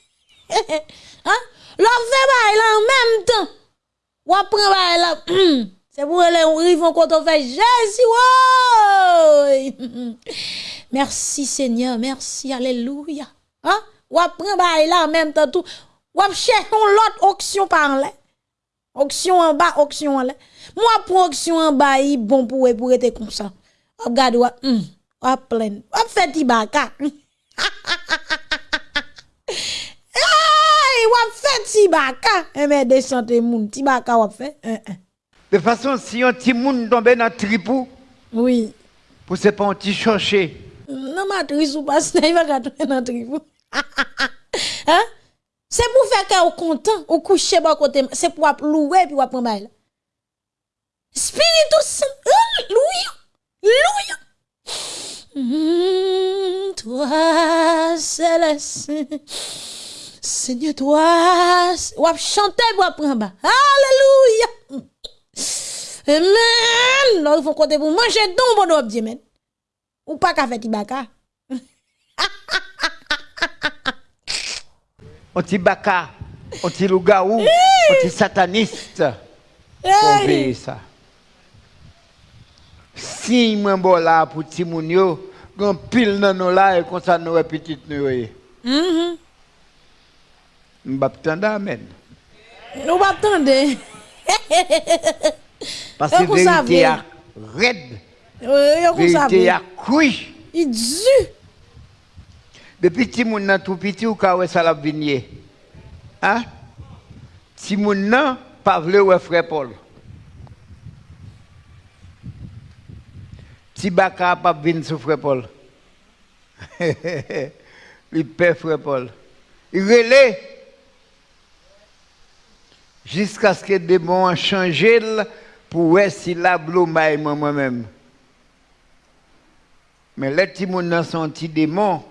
hein? L'on fait là en même temps. Ou bail là. C'est pour les rivons quand on fait Jésus. Merci Seigneur, merci, alléluia. Hein? Ou apprend bail là en même temps tout. Ou ap cherche l'autre option par là. Option en bas, option en l'air. Moi pour option en bas, il bon pour pour être comme ça. Ou regarde ou hum, ou plein. Ou fait tibaka. Hey, wap fait. Eh mais descendez moun, tibaka wap fait. Hein, hein. De façon, si un petit monde tombe dans le tripou, Oui. pour c'est pas un petit chercher. Non, matrice ou pas, il va gâter dans tribou. Hein? C'est pour faire que vous content, ou coucher bas côté, c'est pour louer puis wap prendre bail. là. Spiritus Saint. Alléluia. Mm, toi, céleste. Seigneur, toi, ou ap chanter pour ap prendre. Alléluia. Amen. Il faut côté pour manger don bon dire, men. Ou pas qu'à faire tibaka. Un petit baka, un petit loup-garou, un petit sataniste. Payer ça. Si moi bon là pour petit moun yo, gon pile nan nous là et comme ça nous petite nous yo. Mhm. Mbap tende amen. Nou mbap tende. Pase verite ya red. Verite ya koui. I dju. Depi ti moun nan tou piti ou ka wè salap vinye. Ha? Ti moun nan pa vle wè fre pol. Ti baka pa vin sou fre pol. Li pe fre pol. I relè. Jusqu'à ce que des a changé pour voir si la moi-même. Mais les petits gens sont petits démons.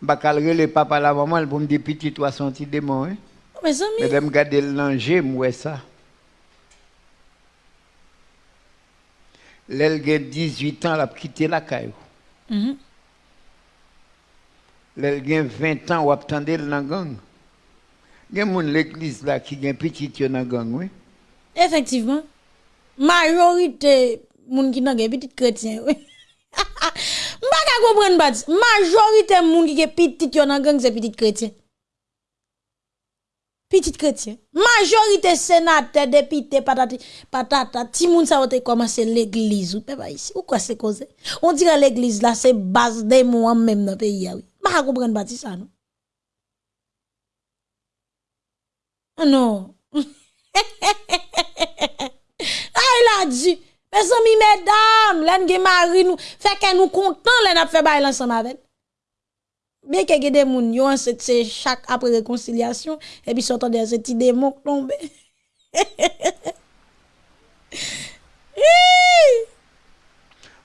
Je vais les papa la maman pour me dire petit toi son petit démon. Hein? Mais de me garder le moi ça. L'elle a 18 ans, elle a quitté la caillou. Mhm. L'elle a 20 ans, ou attendait dans la gang. gen moun l'eklis la ki gen pitit yo nan gang, oui? Efektivman. Majorite moun ki nan gen pitit kretien, oui. Mba ka kompren bat, majorite moun ki gen pitit yo nan gang se pitit kretien. Pitit kretien. Majorite senate, depite, patati, patata, ti moun sa wote komanse l'eklis ou pe ba isi. Ou kwa se koze? On dire l'eklis la se base de moun an menm nan peyi ya, oui. Mba ka kompren bat, si sa, nou? Non. Ah, il a dit, mes amis, mesdames, l'en gen mari nous, fait que nous content, l'en a fait bail ensemble avec. Bien que gen des moun, yo, c'est c'est chaque après réconciliation, et puis sortant des petits démons tombés.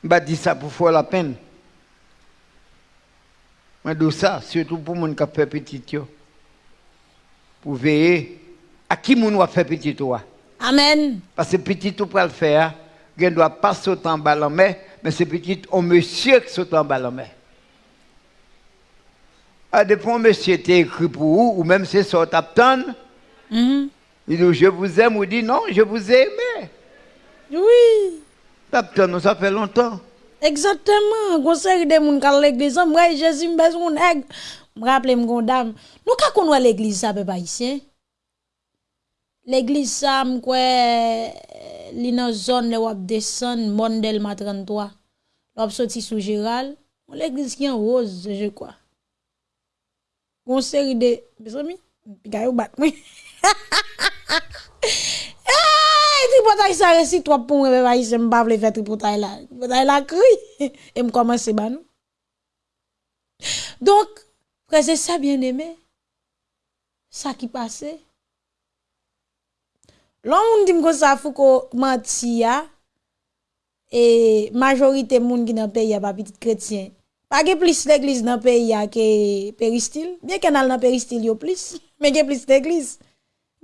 Je dis ça pour faire la peine. Je dis ça, surtout pour les gens qui fait petit. yo. Pour veiller à qui moun va faire petit toi? Amen. Parce que petit tout pour le faire, il ne doit pas sauter en bas en mer, mais c'est petit au monsieur qui saute en bas en mer. À des fois, monsieur était écrit pour vous, ou même c'est ça, t'attends. Mhm. Il dit, je vous aime, ou dit, non, je vous ai aimé. Oui. T'attends, ça fait longtemps. Exactement. Conseil de moun kal l'église, moi Jésus besoin nèg. Me rappelle mon dame. Nous ka connait l'église ça peuple haïtien. L'eglis sa mkwe li nan zon le wap desen Mondel Matrantwa. Lop soti sou Giral. Bon, L'eglis ki an rose, je kwa. Gon seri de... Besami? Pika yo bat mwen. Eee! Tripotay sa resi, to ap pou mwen bebayi se mbav le fe tripotay la. Tripotay la kri. E mkomanse ban nou. Donk, prese sa bien eme. Sa ki pase. L'on dit que ça faut ko menti ya et majorité moun qui dans pays a pas petit chrétien. Pas que plus l'église dans pays ya que péristyle. Bien qu'en dans péristyle yo plus, mais que plus l'église.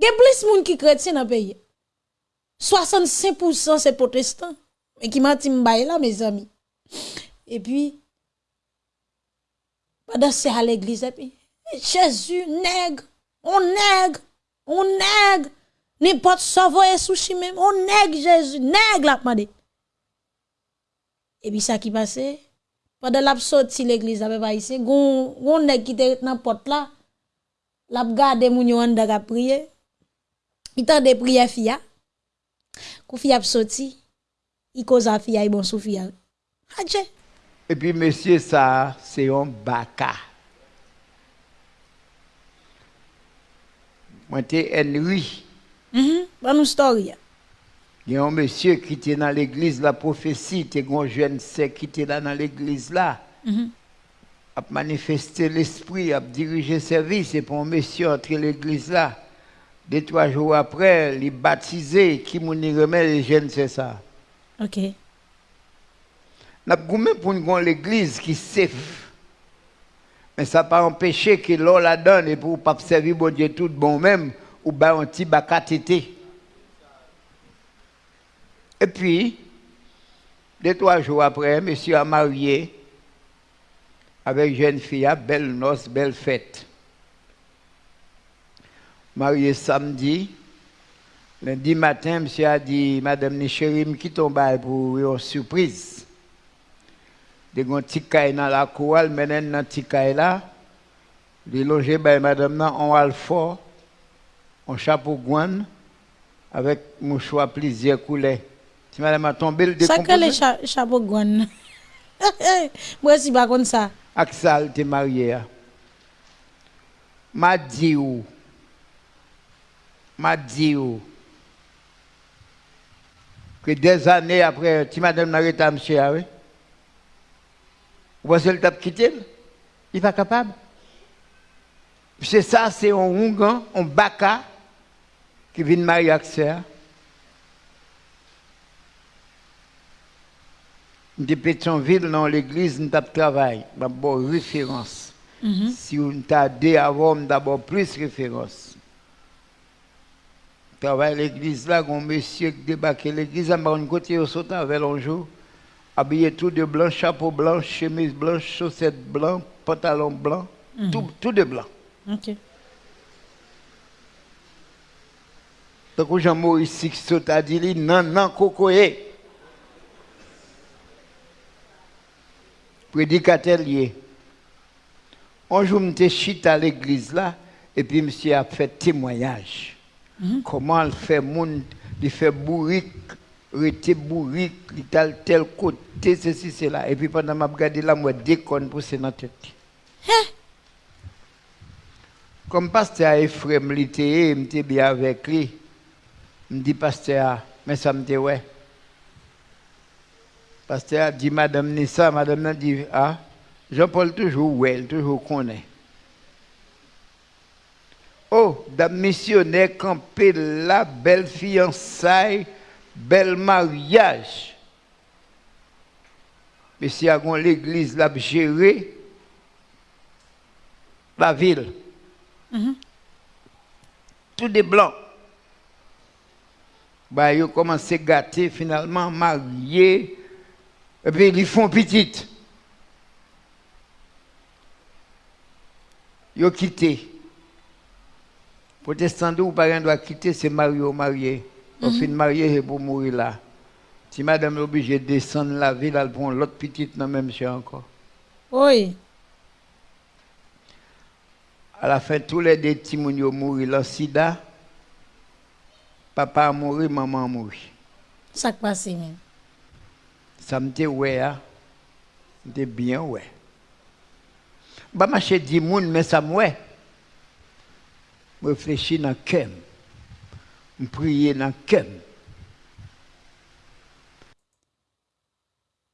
Gen plus moun qui chrétien dans pays. 65% c'est protestant. Mais qui menti m'baye là mes amis. Et puis pendant c'est à l'église et Jésus nègre, on nègre, on nègre. N'importe e sa voye sushi même. On nèg Jésus, nèg la demandé. Et puis ça qui passait pendant l'a sorti l'église avec haïtien, gon gon nèg qui était dans porte là, l'a gardé moun yo anda ka prier. Il t'a de prier fia. Kou fia sorti, il cause fia et bon sou fia. Adje. Et puis monsieur ça, c'est un baka. Moi t'es Henry. Mhm. Ban nou story. Il y a un monsieur qui était dans l'église, la prophétie, il y a un jeune sec qui était là dans l'église là. Mhm. a manifesté l'esprit, a dirigé le service, et pour un monsieur entre l'église là. Deux, trois jours après, il est baptisé, qui m'a remet les jeunes, c'est ça. OK. N'a goumé pour nous avoir l'église qui safe. Mais ça n'a pas empêché que l'on la donne et pour pas servir bon Dieu tout bon même, ou bien un petit baka tété. Et puis, deux, trois jours après, monsieur a marié avec une jeune fille, à belle noce, belle fête. Marié samedi. Lundi matin, monsieur a dit, Madame Nicherim, qui tombe pour une surprise. De gon caille dans la cour, petit caille là. Il logé by madame nan en alfort, en chapeau guan, avec mouchoir plusieurs couleurs. Si madame a tombé, le Ça que les décomposé. cha chapeau gwan. Moi si pas comme ça. Axel t'es marié. M'a dit ou. M'a dit ou. Que des années après, tu madame n'a arrêté monsieur, oui? Vous pensez le tape quitter Il n'est pas capable. C'est ça, c'est un Ougan, un Baka qui vient marier avec ça. De Pétionville, dans l'église, nous avons travaillé. D'abord, référence. Si on t'a dit avant, d'abord plus référence. Travaille à l'église là, un monsieur qui débarque à l'église, à un côté, il saute avec un jour, habillé tout de blanc, chapeau blanc, chemise blanche, chaussettes blancs, pantalon blanc, tout, tout de blanc. OK. Donc, Jean-Maurice Sixto a dit, non, non, cocoé. Prédicateur lié. Un jour, je suis à l'église là, et puis monsieur a fait témoignage. Comment il fait monde, il fait bourrique, rete bourrique, il tel tel côté, ceci, cela. Et puis pendant que je regardé là, moi, déconne pour dans la tête. Comme pasteur Ephraim je suis bien avec lui. Je dis, pasteur, mais ça me dit, ouais. Pasteur dit, madame Nissa, madame a dit, ah, Jean-Paul toujours ouais, toujours connaît. Oh, dame missionnaire campé la belle fiançaille, bel mariage. Mais si a l'église l'a géré la ville. Tout des blancs. Bah, ils ont commencé à gâter, finalement, mariés. Et puis, ils font petite. Ils ont quitté. Protestant ou parent doit quitter, c'est marié ou marié. On finit marié et pour mourir là. Si madame est obligée de descendre la ville, elle prend l'autre petite dans le même chien encore. Oui. À la fin, tous les deux petits moun yo mouri le sida. papa a mouru, maman a mouru. Ça qui passe même. Ça me dit ouais, me bien ouais. Bah marcher 10 monde mais ça me ouais. Réfléchir dans cœur. Prier dans cœur.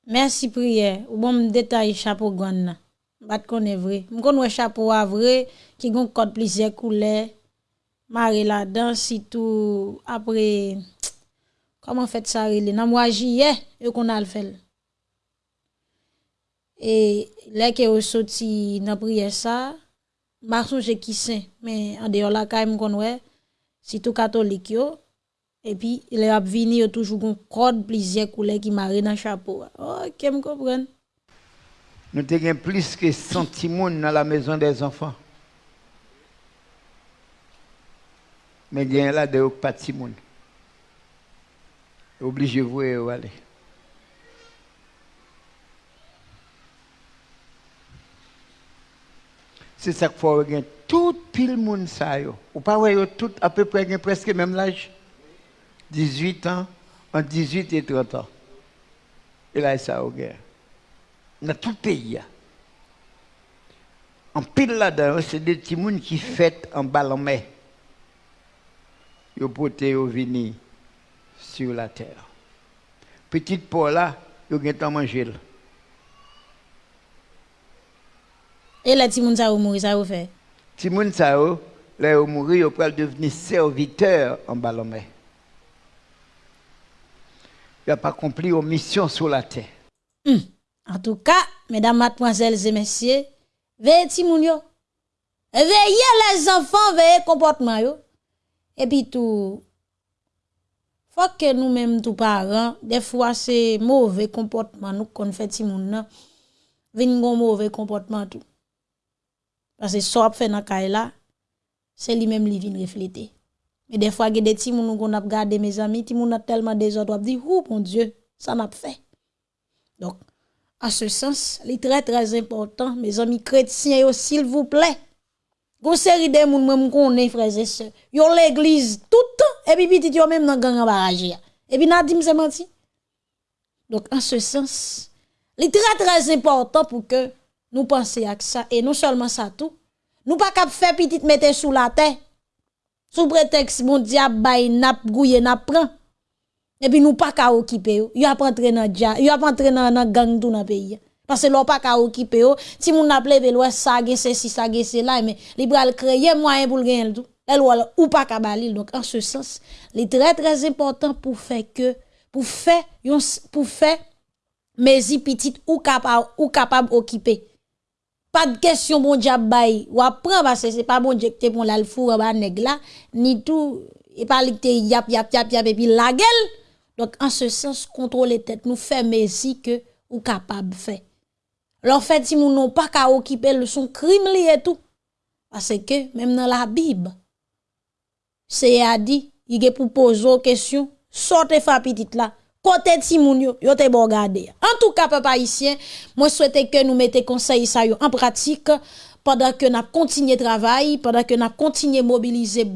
Merci prière. Ou bon détail chapeau nan. Bat qu'on est vrai. M'connais chapeau à vrai qui gon code plusieurs couleurs. mare la dan sitou apre, koman fet sa rele, nan mwa jiye, yo kon al fel. E lek yo soti nan priye sa, Marson jè kisen, men an deyo la ka m konwe, sitou katolik yo, epi le ap vini yo toujou kon kod plizye koule ki mare nan chapo. Oh, ke m kompren. Nou te gen plis ke sentimoun nan la mezon des anfan. Mais il y a là de pas de Simon. Obligé de vous aller. C'est ça qu'il faut regarder. Tout pile monde ça yo. Ou pas ouais tout à peu près presque même l'âge. 18 ans, entre 18 et 30 ans. Et là ça au guerre. Dans tout le pays. En pile là-dedans, c'est des petits qui fêtent en ballon mai. Yo pote yo vini sur la terre. Petite Paul là, yo gen manger. Et les petits moun sa ou mourir ça ou fait? Si moun sa yo, là yo mouri, yo pral devenir serviteur en ballon mai. Il n'a pas accompli aux missions sur la terre. En tout cas, mesdames, mademoiselles et messieurs, veillez ti moun yo. Veillez les enfants, veillez comportement yo. Et puis tout, faut que nous-mêmes, tous parents, des fois c'est mauvais comportement nous qu'on fait nan. Vin gon mauvais comportement tout. Parce que ça fait dans là, c'est lui-même li vin refléter. Mais des fois, il y a des moun qu'on a regardé mes amis, moun a tellement désordre, on dit, oh mon Dieu, ça n'a pas fait. Donc, en ce sens, il est très très important, mes amis chrétiens, s'il vous plaît. Gon série de moun même connaît frères et sœurs. Yo l'église tout temps et puis petit yo même dans gang en barrage. Et puis n'a dit c'est menti. Donc en ce sens, il est très très important pour que nous pensions à ça et non seulement ça tout, nous pas cap faire petite mettre sous la terre. Sous prétexte mon diable bay nap gouye nap prend. Et puis nous pas ka occuper yo. A pas entrer dans dia, yo a pas entrer dans gang tout dans pays. Parce que l'on pas qu'à occuper yo, si moun n'a plevé l'ouest ça c'est si ça c'est là mais li pral créer moyen pour le gagner tout. Elle ou pas qu'à donc en ce sens, il très très important pour faire que pour faire pour faire mes petites ou capable ou capable occuper. Pas de question bon diable bay ou apprend parce que c'est pas bon Dieu que pour la le four ba nèg là ni tout et pas te yap yap yap yap et puis la gueule. Donc en ce sens contrôler tête nous fait mesi que ou capable faire. Leur fait si moun non pas ka occuper le son crime li et tout. Parce que même dans la Bible c'est a dit, il est pour poser une question, sortez fa petite là. Côté ti moun yo, bon. En tout cas, papa haïtien, moi souhaite que nous mettons conseil ça en pratique pendant que n'a continuer travail, pendant que n'a continuer mobiliser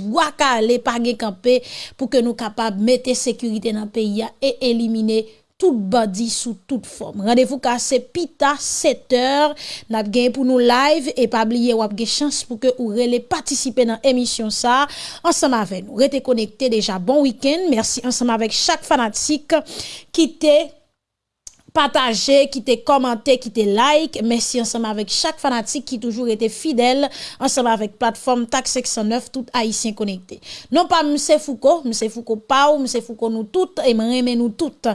camper pour que nous capable mettre sécurité dans le pays et éliminer tout bandi sous toute forme. Rendez-vous c'est pita 7 heures. N'a gagné pour nous live et pas oublier ou chance pour que vous relais participer dans l'émission ça ensemble avec nous. Restez connectés déjà. Bon week-end. Merci ensemble avec chaque fanatique qui t'est partagé, qui t'est commenté, qui t'est like. Merci ensemble avec chaque fanatique qui toujours été fidèle, ensemble avec plateforme TAC 609, tout haïtien connecté. Non pas M. Foucault, M. Foucault pas ou M. Foucault nous toutes, et nous toutes.